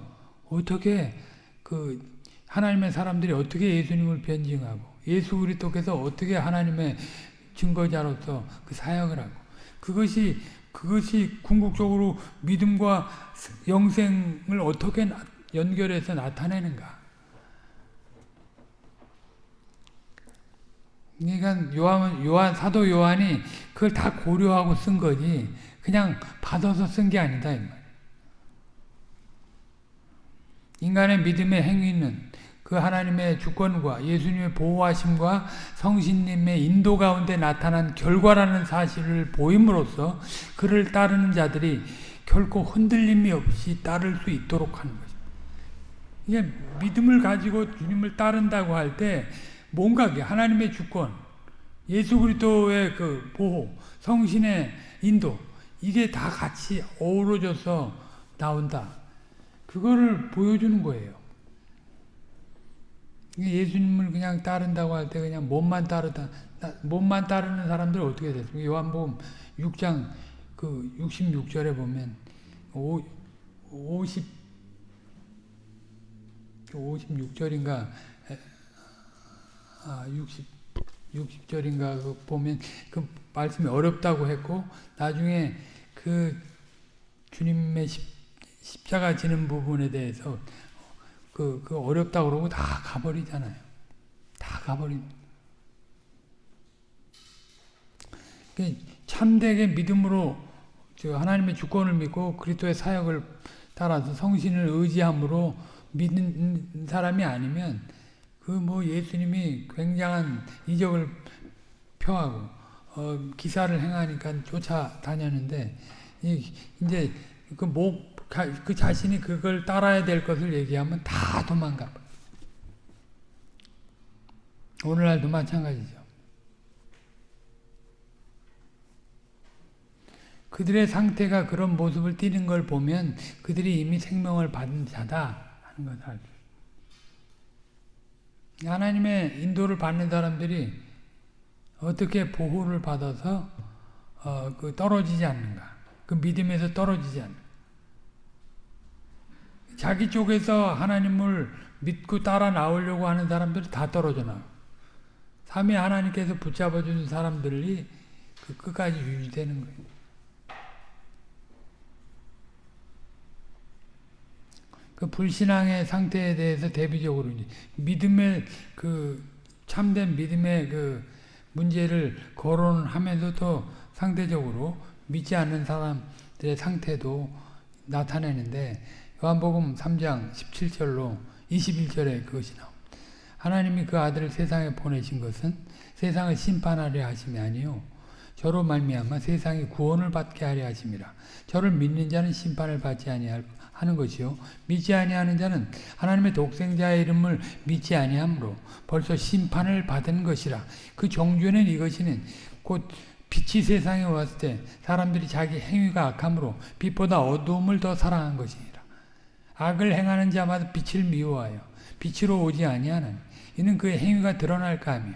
어떻게 그 하나님의 사람들이 어떻게 예수님을 변증하고 예수 그리스도께서 어떻게 하나님의 증거자로서 그 사역을 하고 그것이 그것이 궁극적으로 믿음과 영생을 어떻게 연결해서 나타내는가 그러니까 요한, 요한 사도 요한이 그걸 다 고려하고 쓴 거지 그냥 받아서 쓴 게 아니다 인간의 믿음의 행위는 그 하나님의 주권과 예수님의 보호하심과 성신님의 인도 가운데 나타난 결과라는 사실을 보임으로써 그를 따르는 자들이 결코 흔들림이 없이 따를 수 있도록 하는 것입니다. 이게 믿음을 가지고 주님을 따른다고 할때 뭔가 하나님의 주권, 예수 그리스도의 그 보호, 성신의 인도 이게 다 같이 어우러져서 나온다. 그거를 보여주는 거예요. 예수님을 그냥 따른다고 할 때 그냥 몸만 따르다 몸만 따르는 사람들 어떻게 됐습니까? 요한복음 6장 그 66절에 보면 5, 50 56절인가 아, 60, 60절인가 그 보면 그 말씀이 어렵다고 했고 나중에 그 주님의 십, 십자가 지는 부분에 대해서 그, 그 어렵다고 그러고 다 가버리잖아요. 다 가버린. 그 참되게 믿음으로 하나님의 주권을 믿고 그리스도의 사역을 따라서 성신을 의지함으로 믿는 사람이 아니면 그 뭐 예수님이 굉장한 이적을 표하고 어, 기사를 행하니까 쫓아다녔는데 이제 그 목 그 자신이 그걸 따라야 될 것을 얘기하면 다 도망가. 오늘날도 마찬가지죠. 그들의 상태가 그런 모습을 띠는 걸 보면 그들이 이미 생명을 받은 자다 하는 것을 알죠. 하나님의 인도를 받는 사람들이 어떻게 보호를 받아서 어, 그 떨어지지 않는가? 그 믿음에서 떨어지지 않는가? 자기 쪽에서 하나님을 믿고 따라 나오려고 하는 사람들이 다 떨어져 나와. 삼위 하나님께서 붙잡아 주는 사람들이 그 끝까지 유지되는 거예요. 그 불신앙의 상태에 대해서 대비적으로 믿음의 그 참된 믿음의 그 문제를 거론하면서도 상대적으로 믿지 않는 사람들의 상태도 나타내는데 요한복음 3장 17절로 21절에 그것이 나옵니다. 하나님이 그 아들을 세상에 보내신 것은 세상을 심판하려 하심이 아니요 저로 말미암아 세상이 구원을 받게 하려 하심이라. 저를 믿는 자는 심판을 받지 아니할 하는 것이요. 믿지 아니하는 자는 하나님의 독생자의 이름을 믿지 아니하므로 벌써 심판을 받은 것이라. 그 종주는 이것이는 곧 빛이 세상에 왔을 때 사람들이 자기 행위가 악함으로 빛보다 어두움을 더 사랑한 것이니라. 악을 행하는 자마다 빛을 미워하여 빛으로 오지 아니하나니 이는 그의 행위가 드러날까 하며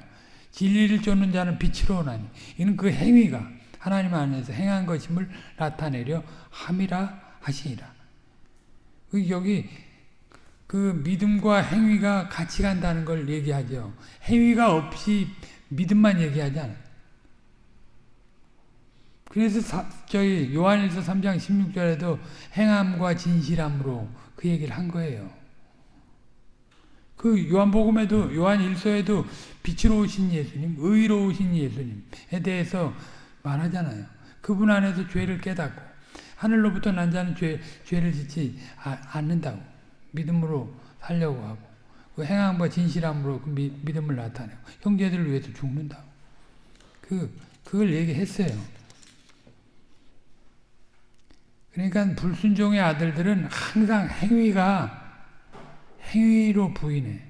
진리를 쫓는 자는 빛으로 오나니 이는 그 행위가 하나님 안에서 행한 것임을 나타내려 함이라 하시니라. 그 여기 그 믿음과 행위가 같이 간다는 걸 얘기하죠. 행위가 없이 믿음만 얘기하지 않아요. 그래서 사, 저희 요한일서 3장 16절에도 행함과 진실함으로 그 얘기를 한 거예요. 그 요한복음에도 요한일서에도 빛으로 오신 예수님, 의로우신 예수님에 대해서 말하잖아요. 그분 안에서 죄를 깨닫고 하늘로부터 난 자는 죄, 죄를 짓지 아, 않는다고. 믿음으로 살려고 하고. 그 행함과 진실함으로 그 미, 믿음을 나타내고. 형제들을 위해서 죽는다고. 그, 그걸 얘기했어요. 그러니까 불순종의 아들들은 항상 행위가 행위로 부인해.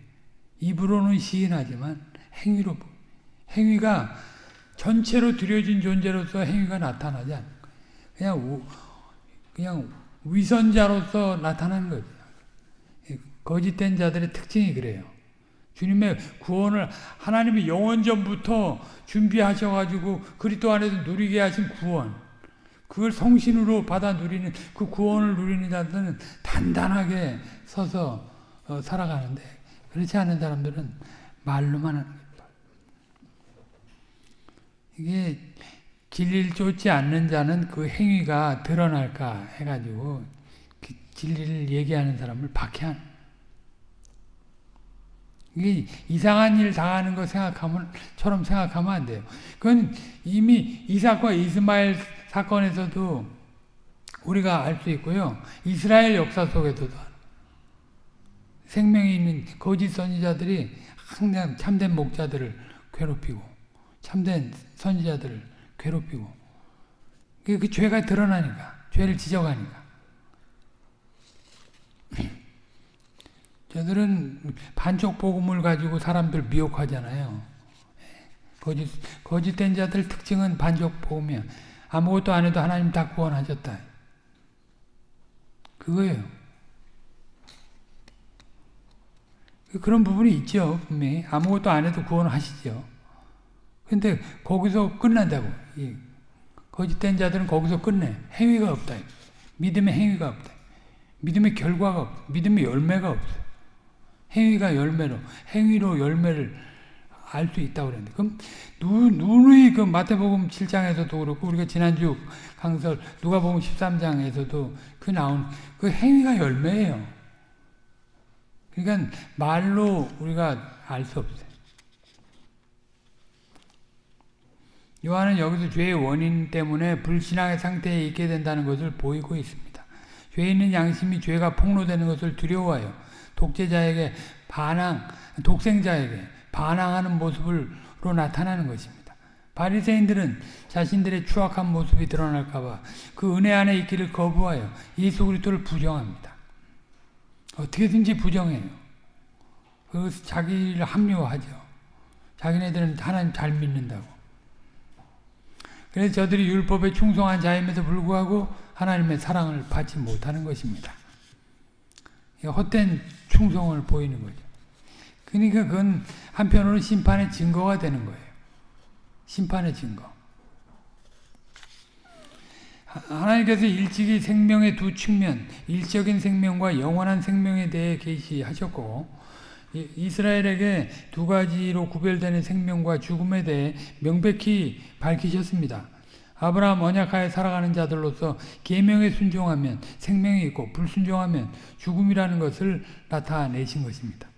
입으로는 시인하지만 행위로 부인. 행위가 전체로 들여진 존재로서 행위가 나타나지 거예요. 그냥 우, 그냥 위선자로서 나타나는 거죠. 거짓된 자들의 특징이 그래요. 주님의 구원을 하나님이 영원 전부터 준비하셔가지고 그리스도 안에서 누리게 하신 구원, 그걸 성신으로 받아 누리는 그 구원을 누리는 자들은 단단하게 서서 어, 살아가는데 그렇지 않은 사람들은 말로만 하는 거예요. 이게 진리를 쫓지 않는 자는 그 행위가 드러날까 해가지고 그 진리를 얘기하는 사람을 박해하는 이게 이상한 일 당하는 거 생각하면 처럼 생각하면 안 돼요. 그건 이미 이삭과 이스마엘 사건에서도 우리가 알 수 있고요. 이스라엘 역사 속에서도 생명이 있는 거짓 선지자들이 항상 참된 목자들을 괴롭히고 참된 선지자들을 괴롭히고 그, 그 죄가 드러나니까 죄를 지적하니까 저들은 반쪽 복음을 가지고 사람들 미혹하잖아요. 거짓, 거짓된 자들 특징은 반쪽 복음이야. 아무것도 안 해도 하나님 다 구원하셨다. 그거예요. 그런 부분이 있죠, 분명히. 아무것도 안 해도 구원하시죠. 근데 거기서 끝난다고. 거짓된 자들은 거기서 끝내. 행위가 없다. 믿음의 행위가 없다. 믿음의 결과가 없다. 믿음의 열매가 없어. 행위가 열매로, 행위로 열매를 알 수 있다고 그랬는데. 그럼, 누, 누누이 그 마태복음 7장에서도 그렇고, 우리가 지난주 강설, 누가복음 13장에서도 그 나온 그 행위가 열매예요. 그러니까 말로 우리가 알 수 없어요. 요한은 여기서 죄의 원인 때문에 불신앙의 상태에 있게 된다는 것을 보이고 있습니다. 죄 있는 양심이 죄가 폭로되는 것을 두려워해요. 독재자에게 반항, 독생자에게 반항하는 모습으로 나타나는 것입니다. 바리새인들은 자신들의 추악한 모습이 드러날까봐 그 은혜 안에 있기를 거부하여 예수 그리스도를 부정합니다. 어떻게든지 부정해요. 그래서 자기를 합리화하죠. 자기네들은 하나님 잘 믿는다고. 그래서 저들이 율법에 충성한 자임에도 불구하고 하나님의 사랑을 받지 못하는 것입니다. 헛된 충성을 보이는 거죠. 그러니까 그건 한편으로 심판의 증거가 되는 거예요. 심판의 증거. 하나님께서 일찍이 생명의 두 측면, 일적인 생명과 영원한 생명에 대해 계시하셨고 이스라엘에게 두 가지로 구별되는 생명과 죽음에 대해 명백히 밝히셨습니다. 아브라함 언약하에 살아가는 자들로서 계명에 순종하면 생명이 있고 불순종하면 죽음이라는 것을 나타내신 것입니다.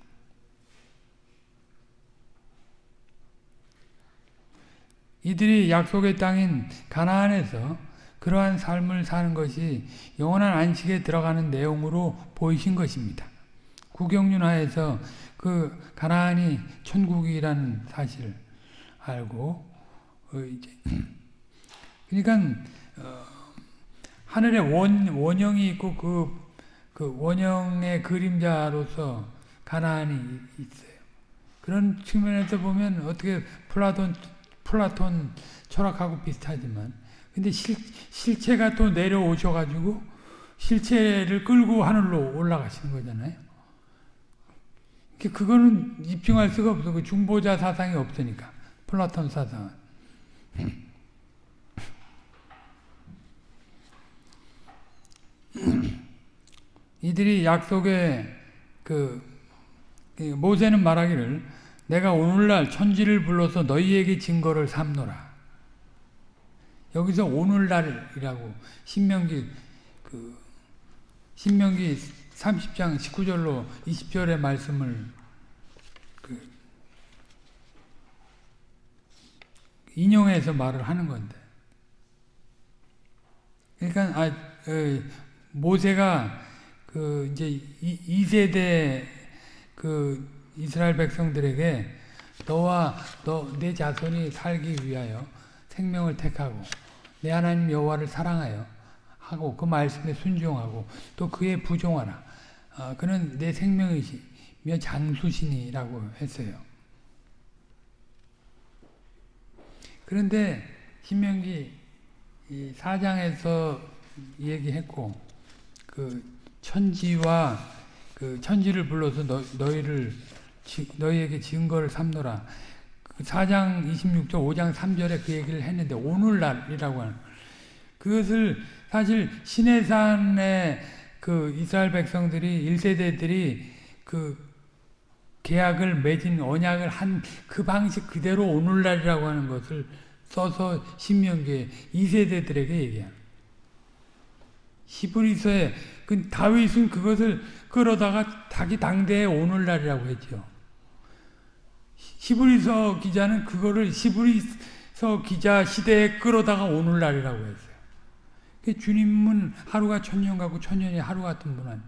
이들이 약속의 땅인 가나안에서 그러한 삶을 사는 것이 영원한 안식에 들어가는 내용으로 보이신 것입니다. 구경륜하에서 그 가나안이 천국이라는 사실을 알고 어 이제 그러니까 어 하늘에 원 원형이 있고 그, 그 원형의 그림자로서 가나안이 있어요. 그런 측면에서 보면 어떻게 플라톤 플라톤 철학하고 비슷하지만 근데 실, 실체가 또 내려오셔가지고 실체를 끌고 하늘로 올라가시는 거잖아요. 그거는 입증할 수가 없어. 그 중보자 사상이 없으니까. 플라톤 사상은. 이들이 약속의 그 모세는 말하기를 내가 오늘날 천지를 불러서 너희에게 증거를 삼노라. 여기서 오늘날이라고 신명기 그 신명기 30장 19절로 20절의 말씀을 그 인용해서 말을 하는 건데. 그러니까 아 어, 모세가 그 이제 이, 이 세대 그 이스라엘 백성들에게 너와 너 내 자손이 살기 위하여 생명을 택하고 내 하나님 여호와를 사랑하여 하고 그 말씀에 순종하고 또 그에 부종하라. 어, 그는 내 생명이시며 장수신이라고 했어요. 그런데 신명기 이 4장에서 얘기했고 그 천지와 그 천지를 불러서 너, 너희를 너희에게 증거를 삼노라. 그 4장 26절 5장 3절에 그 얘기를 했는데 오늘날이라고 하는 그것을 사실 시내산의 그 이스라엘 백성들이 1세대들이 그 계약을 맺은 언약을 한 그 방식 그대로 오늘날이라고 하는 것을 써서 신명기에 2세대들에게 얘기합니다. 히브리서에 그 다윗은 그것을 끌어다가 자기 당대의 오늘날이라고 했죠. 히브리서 기자는 그거를 히브리서 기자 시대에 끌어다가 오늘날이라고 했어요. 주님은 하루가 천년 같고 천년이 하루 같은 분 아니.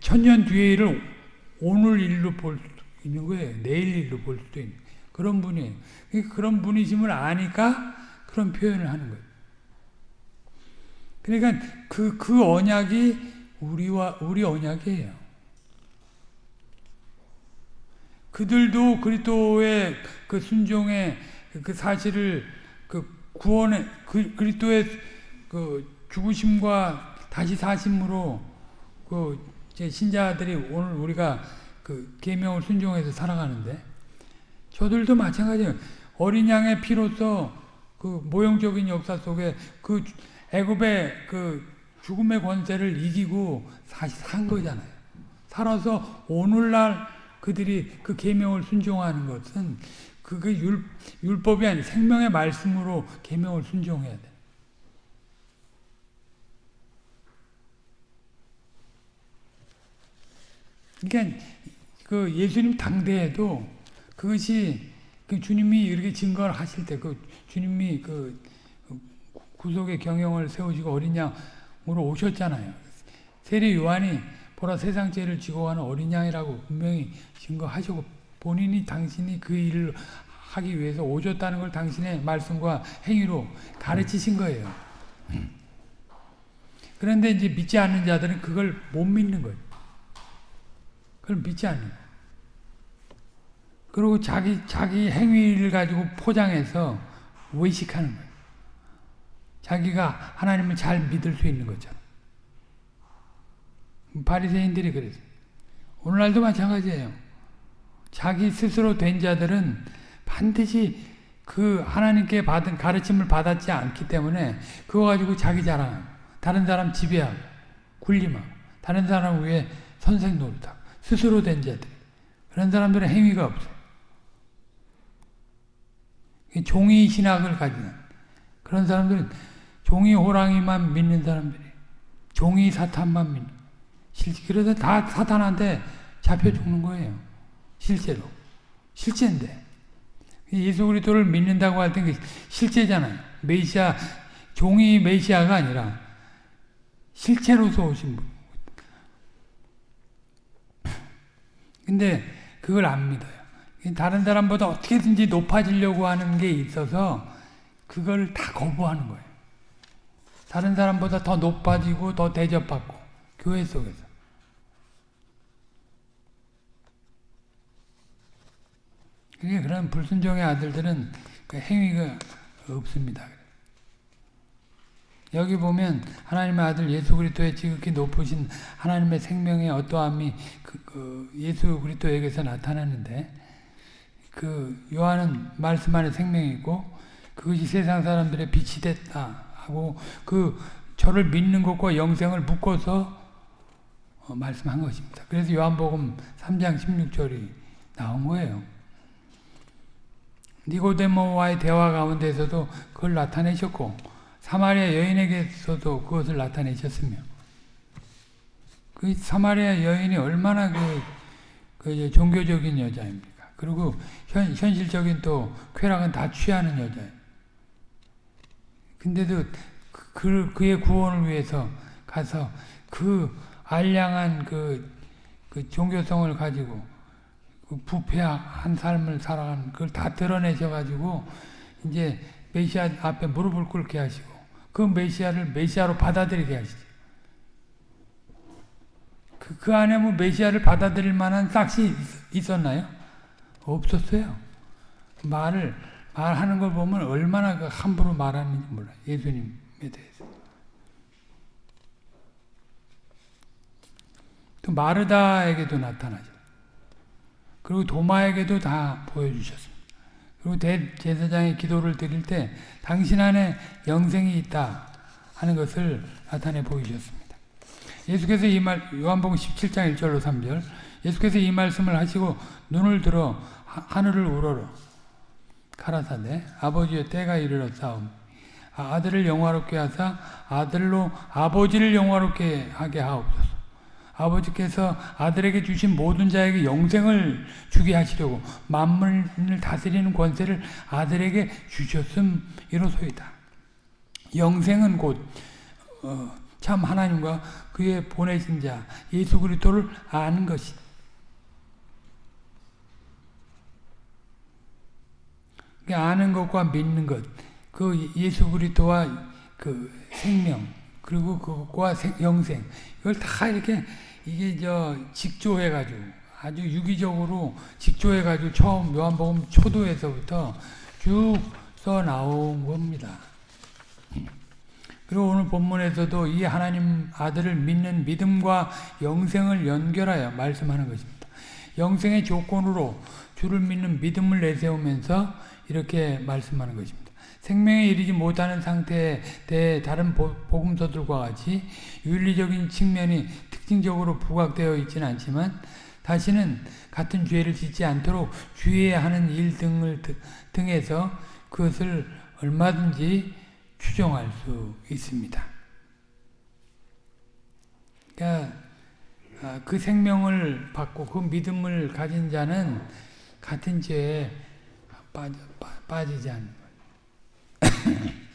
천년 뒤의 일을 오늘 일로 볼수 있는 거예요. 내일 일로 볼 수도 있는 그런 분이에요. 그런 분이심을 아니까 그런 표현을 하는 거예요. 그러니까 그, 그 언약이 우리와, 우리 언약이에요. 그들도 그리스도의 그 순종의 그 사실을 그 구원의 그 그리스도의 그 죽으심과 다시 사심으로 그 신자들이 오늘 우리가 그 계명을 순종해서 살아가는데 저들도 마찬가지예요. 어린 양의 피로서 그 모형적인 역사 속에 그 애굽의 그 죽음의 권세를 이기고 다시 산 거잖아요. 살아서 오늘날 그들이 그 계명을 순종하는 것은 그게 율, 율법이 아니 생명의 말씀으로 계명을 순종해야 돼. 그러니까 그 예수님 당대에도 그것이 그 주님이 이렇게 증거를 하실 때 그 주님이 그 구속의 경영을 세우시고 어린 양으로 오셨잖아요. 세례 요한이 보라 세상 죄를 지고 가는 어린 양이라고 분명히 증거하시고 본인이 당신이 그 일을 하기 위해서 오셨다는 걸 당신의 말씀과 행위로 가르치신 거예요. 그런데 이제 믿지 않는 자들은 그걸 못 믿는 거예요. 그걸 믿지 않는 거예요. 그리고 자기, 자기 행위를 가지고 포장해서 외식하는 거예요. 자기가 하나님을 잘 믿을 수 있는 거죠. 바리새인들이 그랬어요. 오늘날도 마찬가지예요. 자기 스스로 된 자들은 반드시 그 하나님께 받은 가르침을 받았지 않기 때문에 그거 가지고 자기 자랑, 다른 사람 지배하고 굴림하고 다른 사람 위에 선생 노릇하고 스스로 된 자들 그런 사람들은 행위가 없어요. 종이 신학을 가지는 그런 사람들은 종이 호랑이만 믿는 사람들이 종이 사탄만 믿는 실제 그래서 다 사탄한테 잡혀 죽는 거예요. 실제로. 실제인데. 예수 그리스도를 믿는다고 할때 실제잖아요. 메시아 종이 메시아가 아니라 실체로서 오신 분. 근데 그걸 안 믿어요. 다른 사람보다 어떻게든지 높아지려고 하는 게 있어서 그걸 다 거부하는 거예요. 다른 사람보다 더 높아지고 더 대접받고 교회 속에서 그게 그런 불순종의 아들들은 그 행위가 없습니다. 여기 보면 하나님의 아들 예수 그리스도의 지극히 높으신 하나님의 생명의 어떠함이 그, 그 예수 그리스도에게서 나타나는데 그 요한은 말씀 안에 생명이 있고 그것이 세상 사람들의 빛이 됐다 하고 그 저를 믿는 것과 영생을 묶어서 어, 말씀한 것입니다. 그래서 요한복음 3장 16절이 나온 거예요. 니고데모와의 대화 가운데서도 그걸 나타내셨고 사마리아 여인에게서도 그것을 나타내셨으며 그 사마리아 여인이 얼마나 그, 그 종교적인 여자입니까? 그리고 현, 현실적인 또 쾌락은 다 취하는 여자예요. 근데도 그, 그의 구원을 위해서 가서 그 알량한 그, 그 종교성을 가지고 그 부패한 삶을 살아가는 그걸 다 드러내셔가지고 이제 메시아 앞에 무릎을 꿇게 하시고 그 메시아를 메시아로 받아들이게 하시죠. 그, 그 안에 뭐 메시아를 받아들일 만한 싹이 있었나요? 없었어요. 말을 말하는 걸 보면 얼마나 그 함부로 말하는지 몰라요. 예수님에 대해서. 또 마르다에게도 나타나죠. 그리고 도마에게도 다 보여주셨습니다. 그리고 대 제사장의 기도를 드릴 때 당신 안에 영생이 있다 하는 것을 나타내 보이셨습니다. 예수께서 이 말, 요한복음 17장 1절로 3절. 예수께서 이 말씀을 하시고 눈을 들어 하늘을 우러러 가라사대 아버지여 때가 이르렀사옵 아, 아들을 영화롭게 하사 아들로 아버지를 영화롭게 하게 하옵소서 아버지께서 아들에게 주신 모든 자에게 영생을 주게 하시려고 만물을 다스리는 권세를 아들에게 주셨음 이로소이다. 영생은 곧참 어, 하나님과 그의 보내신 자 예수 그리스도를 아는 것이. 아는 것과 믿는 것, 그 예수 그리스도와 그 생명 그리고 그것과 영생 이걸 다 이렇게 이게 저 직조해가지고 아주 유기적으로 직조해가지고 처음 요한복음 초도에서부터 쭉 써 나온 겁니다. 그리고 오늘 본문에서도 이 하나님 아들을 믿는 믿음과 영생을 연결하여 말씀하는 것입니다. 영생의 조건으로 주를 믿는 믿음을 내세우면서 이렇게 말씀하는 것입니다. 생명에 이르지 못하는 상태에 대해 다른 복음서들과 같이 윤리적인 측면이 특징적으로 부각되어 있지는 않지만 다시는 같은 죄를 짓지 않도록 주의하는 일 등을 등에서 그것을 얼마든지 추정할 수 있습니다. 그러니까 아, 그 생명을 받고 그 믿음을 가진 자는 같은 죄에 빠져, 빠 지지 않는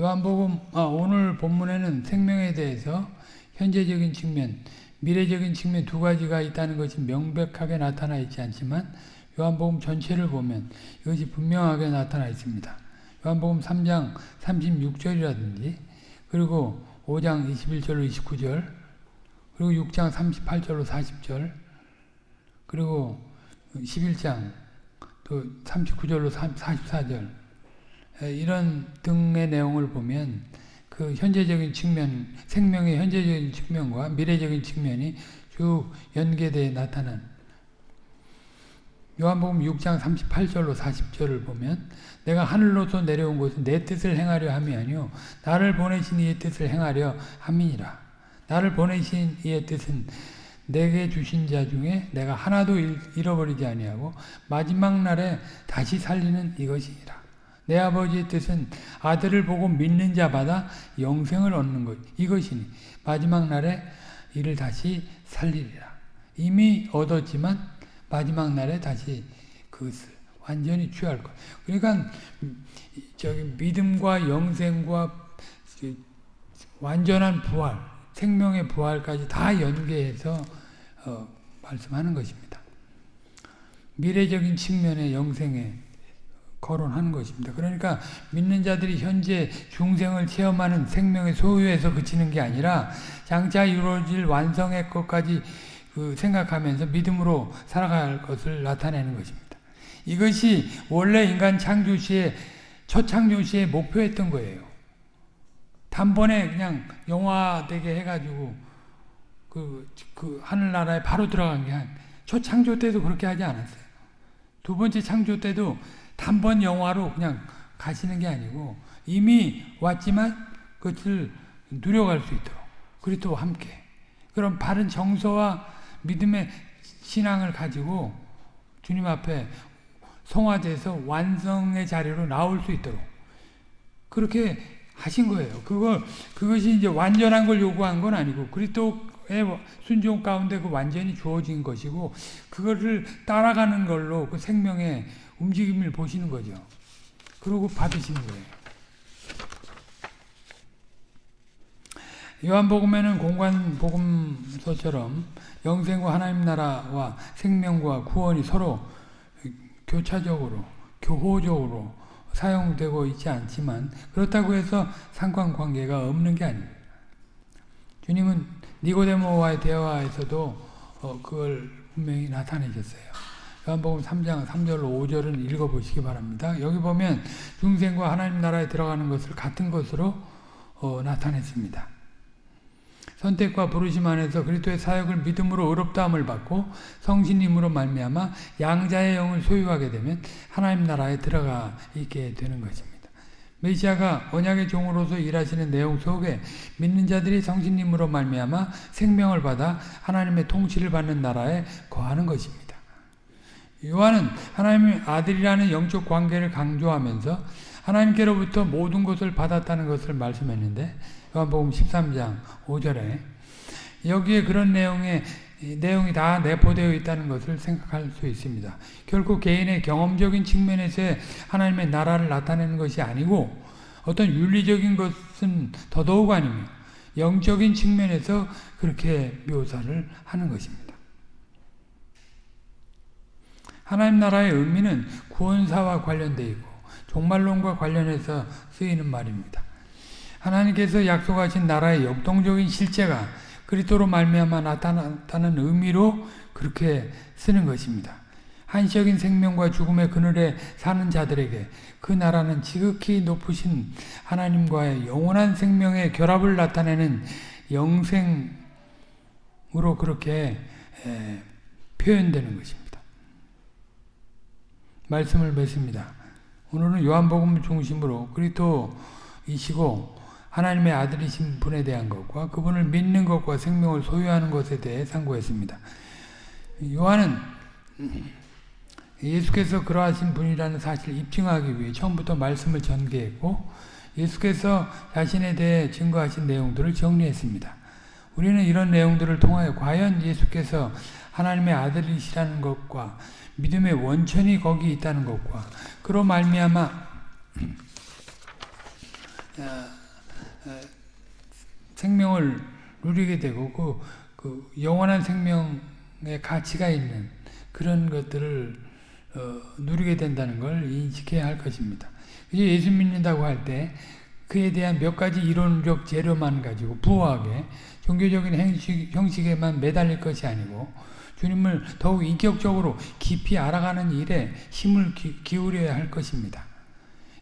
요한복음 아, 오늘 본문에는 생명에 대해서 현재적인 측면, 미래적인 측면 두 가지가 있다는 것이 명백하게 나타나 있지 않지만 요한복음 전체를 보면 이것이 분명하게 나타나 있습니다. 요한복음 3장 36절이라든지 그리고 5장 21절로 29절 그리고 6장 38절로 40절 그리고 11장 또 39절로 44절. 이런 등의 내용을 보면 그 현재적인 측면, 생명의 현재적인 측면과 미래적인 측면이 쭉 연계되어 나타난 요한복음 6장 38절로 40절을 보면 내가 하늘로서 내려온 것은 내 뜻을 행하려 함이 아니요 나를 보내신 이의 뜻을 행하려 함이니라. 나를 보내신 이의 뜻은 내게 주신 자 중에 내가 하나도 잃어버리지 아니하고 마지막 날에 다시 살리는 이것이니라 내 아버지의 뜻은 아들을 보고 믿는 자마다 영생을 얻는 것 이것이니 마지막 날에 이를 다시 살리리라. 이미 얻었지만 마지막 날에 다시 그것을 완전히 취할 것. 그러니까 저기 믿음과 영생과 완전한 부활, 생명의 부활까지 다 연계해서 어, 말씀하는 것입니다. 미래적인 측면의 영생의 거론하는 것입니다. 그러니까 믿는 자들이 현재 중생을 체험하는 생명의 소유에서 그치는 게 아니라 장차 이루어질 완성의 것까지 그 생각하면서 믿음으로 살아갈 것을 나타내는 것입니다. 이것이 원래 인간 창조 시에 첫 창조 시에 목표했던 거예요. 단번에 그냥 영화되게 해가지고 그, 그 하늘나라에 바로 들어간 게 한, 첫 창조 때도 그렇게 하지 않았어요. 두 번째 창조 때도 단번 영화로 그냥 가시는 게 아니고 이미 왔지만 그것을 누려갈 수 있도록 그리스도와 함께 그런 바른 정서와 믿음의 신앙을 가지고 주님 앞에 성화돼서 완성의 자리로 나올 수 있도록 그렇게 하신 거예요. 그거, 그것이 이제 완전한 걸 요구한 건 아니고, 그리스도의 순종 가운데 그 완전히 주어진 것이고, 그거를 따라가는 걸로 그 생명의 움직임을 보시는 거죠. 그러고 받으시는 거예요. 요한복음에는 공관복음서처럼 영생과 하나님 나라와 생명과 구원이 서로 교차적으로, 교호적으로 사용되고 있지 않지만 그렇다고 해서 상관관계가 없는 게 아닙니다. 주님은 니고데모와의 대화에서도 어, 그걸 분명히 나타내셨어요. 요한복음 3장 3절로 5절은 읽어보시기 바랍니다. 여기 보면 중생과 하나님 나라에 들어가는 것을 같은 것으로 어, 나타냈습니다. 선택과 부르심 안에서 그리스도의 사역을 믿음으로 의롭다함을 받고 성신님으로 말미암아 양자의 영을 소유하게 되면 하나님 나라에 들어가 있게 되는 것입니다. 메시아가 언약의 종으로서 일하시는 내용 속에 믿는 자들이 성신님으로 말미암아 생명을 받아 하나님의 통치를 받는 나라에 거하는 것입니다. 요한은 하나님의 아들이라는 영적 관계를 강조하면서 하나님께로부터 모든 것을 받았다는 것을 말씀했는데 요한복음 13장 5절에 여기에 그런 내용의 내용이 다 내포되어 있다는 것을 생각할 수 있습니다. 결코 개인의 경험적인 측면에서 하나님의 나라를 나타내는 것이 아니고 어떤 윤리적인 것은 더더욱 아니며 영적인 측면에서 그렇게 묘사를 하는 것입니다. 하나님 나라의 의미는 구원사와 관련되어 있고 종말론과 관련해서 쓰이는 말입니다. 하나님께서 약속하신 나라의 역동적인 실제가 그리스도로 말미암아 나타났다는 의미로 그렇게 쓰는 것입니다. 한시적인 생명과 죽음의 그늘에 사는 자들에게 그 나라는 지극히 높으신 하나님과의 영원한 생명의 결합을 나타내는 영생으로 그렇게 표현되는 것입니다. 말씀을 맺습니다. 오늘은 요한복음 중심으로 그리스도이시고 하나님의 아들이신 분에 대한 것과 그분을 믿는 것과 생명을 소유하는 것에 대해 상고했습니다. 요한은 예수께서 그러하신 분이라는 사실을 입증하기 위해 처음부터 말씀을 전개했고 예수께서 자신에 대해 증거하신 내용들을 정리했습니다. 우리는 이런 내용들을 통하여 과연 예수께서 하나님의 아들이시라는 것과 믿음의 원천이 거기 있다는 것과 그로 말미암아 생명을 누리게 되고 그, 그 영원한 생명의 가치가 있는 그런 것들을 어, 누리게 된다는 걸 인식해야 할 것입니다. 예수 믿는다고 할 때 그에 대한 몇 가지 이론적 재료만 가지고 부호하게 종교적인 형식, 형식에만 매달릴 것이 아니고 주님을 더욱 인격적으로 깊이 알아가는 일에 힘을 기, 울여야 할 것입니다.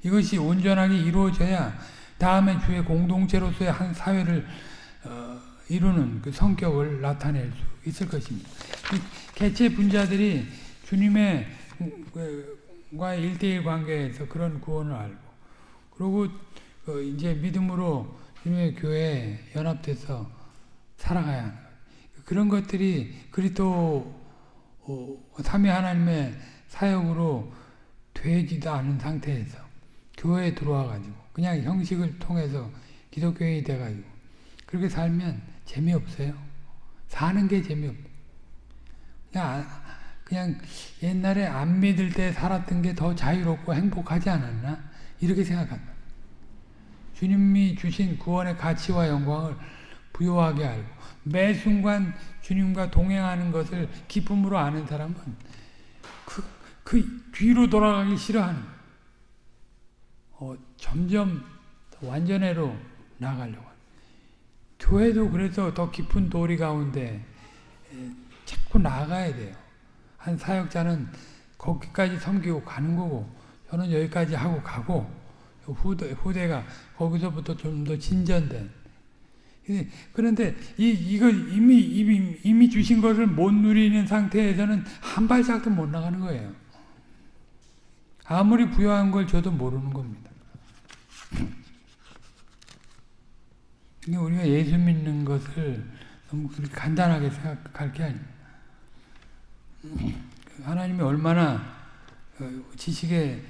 이것이 온전하게 이루어져야 다음에 주의 공동체로서의 한 사회를 어, 이루는 그 성격을 나타낼 수 있을 것입니다. 개체 분자들이 주님의 과 일대일 관계에서 그런 구원을 알고 그리고 어, 이제 믿음으로 주님의 교회에 연합돼서 살아가야 하는 그런 것들이 그리스도 어, 삼위 하나님의 사역으로 되지도 않은 상태에서 교회에 들어와 가지고 그냥 형식을 통해서 기독교인이 돼 가지고 그렇게 살면 재미없어요. 사는 게 재미없. 그냥 그냥 옛날에 안 믿을 때 살았던 게 더 자유롭고 행복하지 않았나? 이렇게 생각한다. 주님이 주신 구원의 가치와 영광을 부여하게 알고 매 순간 주님과 동행하는 것을 기쁨으로 아는 사람은 그, 그 뒤로 돌아가기 싫어하는 어, 점점 완전해로 나가려고 교회도 그래서 더 깊은 도리 가운데 자꾸 나아가야 돼요. 한 사역자는 거기까지 섬기고 가는 거고 저는 여기까지 하고 가고 후대, 후대가 거기서부터 좀 더 진전된 그런데 이, 이걸 이미, 이미, 이미 주신 것을 못 누리는 상태에서는 한 발짝도 못 나가는 거예요. 아무리 부여한 걸 저도 모르는 겁니다. 우리가 예수 믿는 것을 너무 간단하게 생각할 게 아닙니다. 하나님이 얼마나 어, 지식에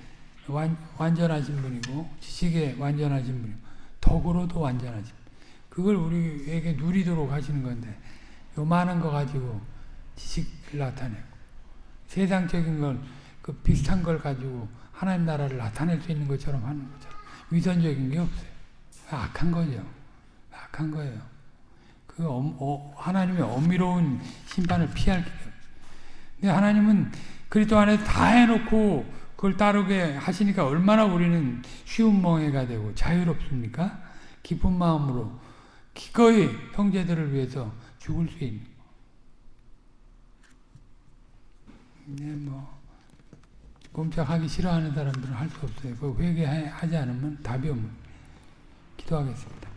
완, 완전하신 분이고 지식에 완전하신 분이고 덕으로도 완전하신 그걸 우리에게 누리도록 하시는 건데 요만한 거 가지고 지식을 나타내고 세상적인 걸 그 비슷한 걸 가지고 하나님 나라를 나타낼 수 있는 것처럼 하는 것처럼 위선적인 게 없어요. 악한 거죠. 악한 거예요. 그 엄- 어, 하나님의 엄밀로운 심판을 피할 없어요. 근데 하나님은 그리스도 안에서 다 해놓고 그걸 따르게 하시니까 얼마나 우리는 쉬운 멍해가 되고 자유롭습니까? 기쁜 마음으로 기꺼이 형제들을 위해서 죽을 수 있는. 네, 뭐 꼼짝하기 싫어하는 사람들은 할 수 없어요. 그 회개하지 않으면 답이 없는. 기도하겠습니다.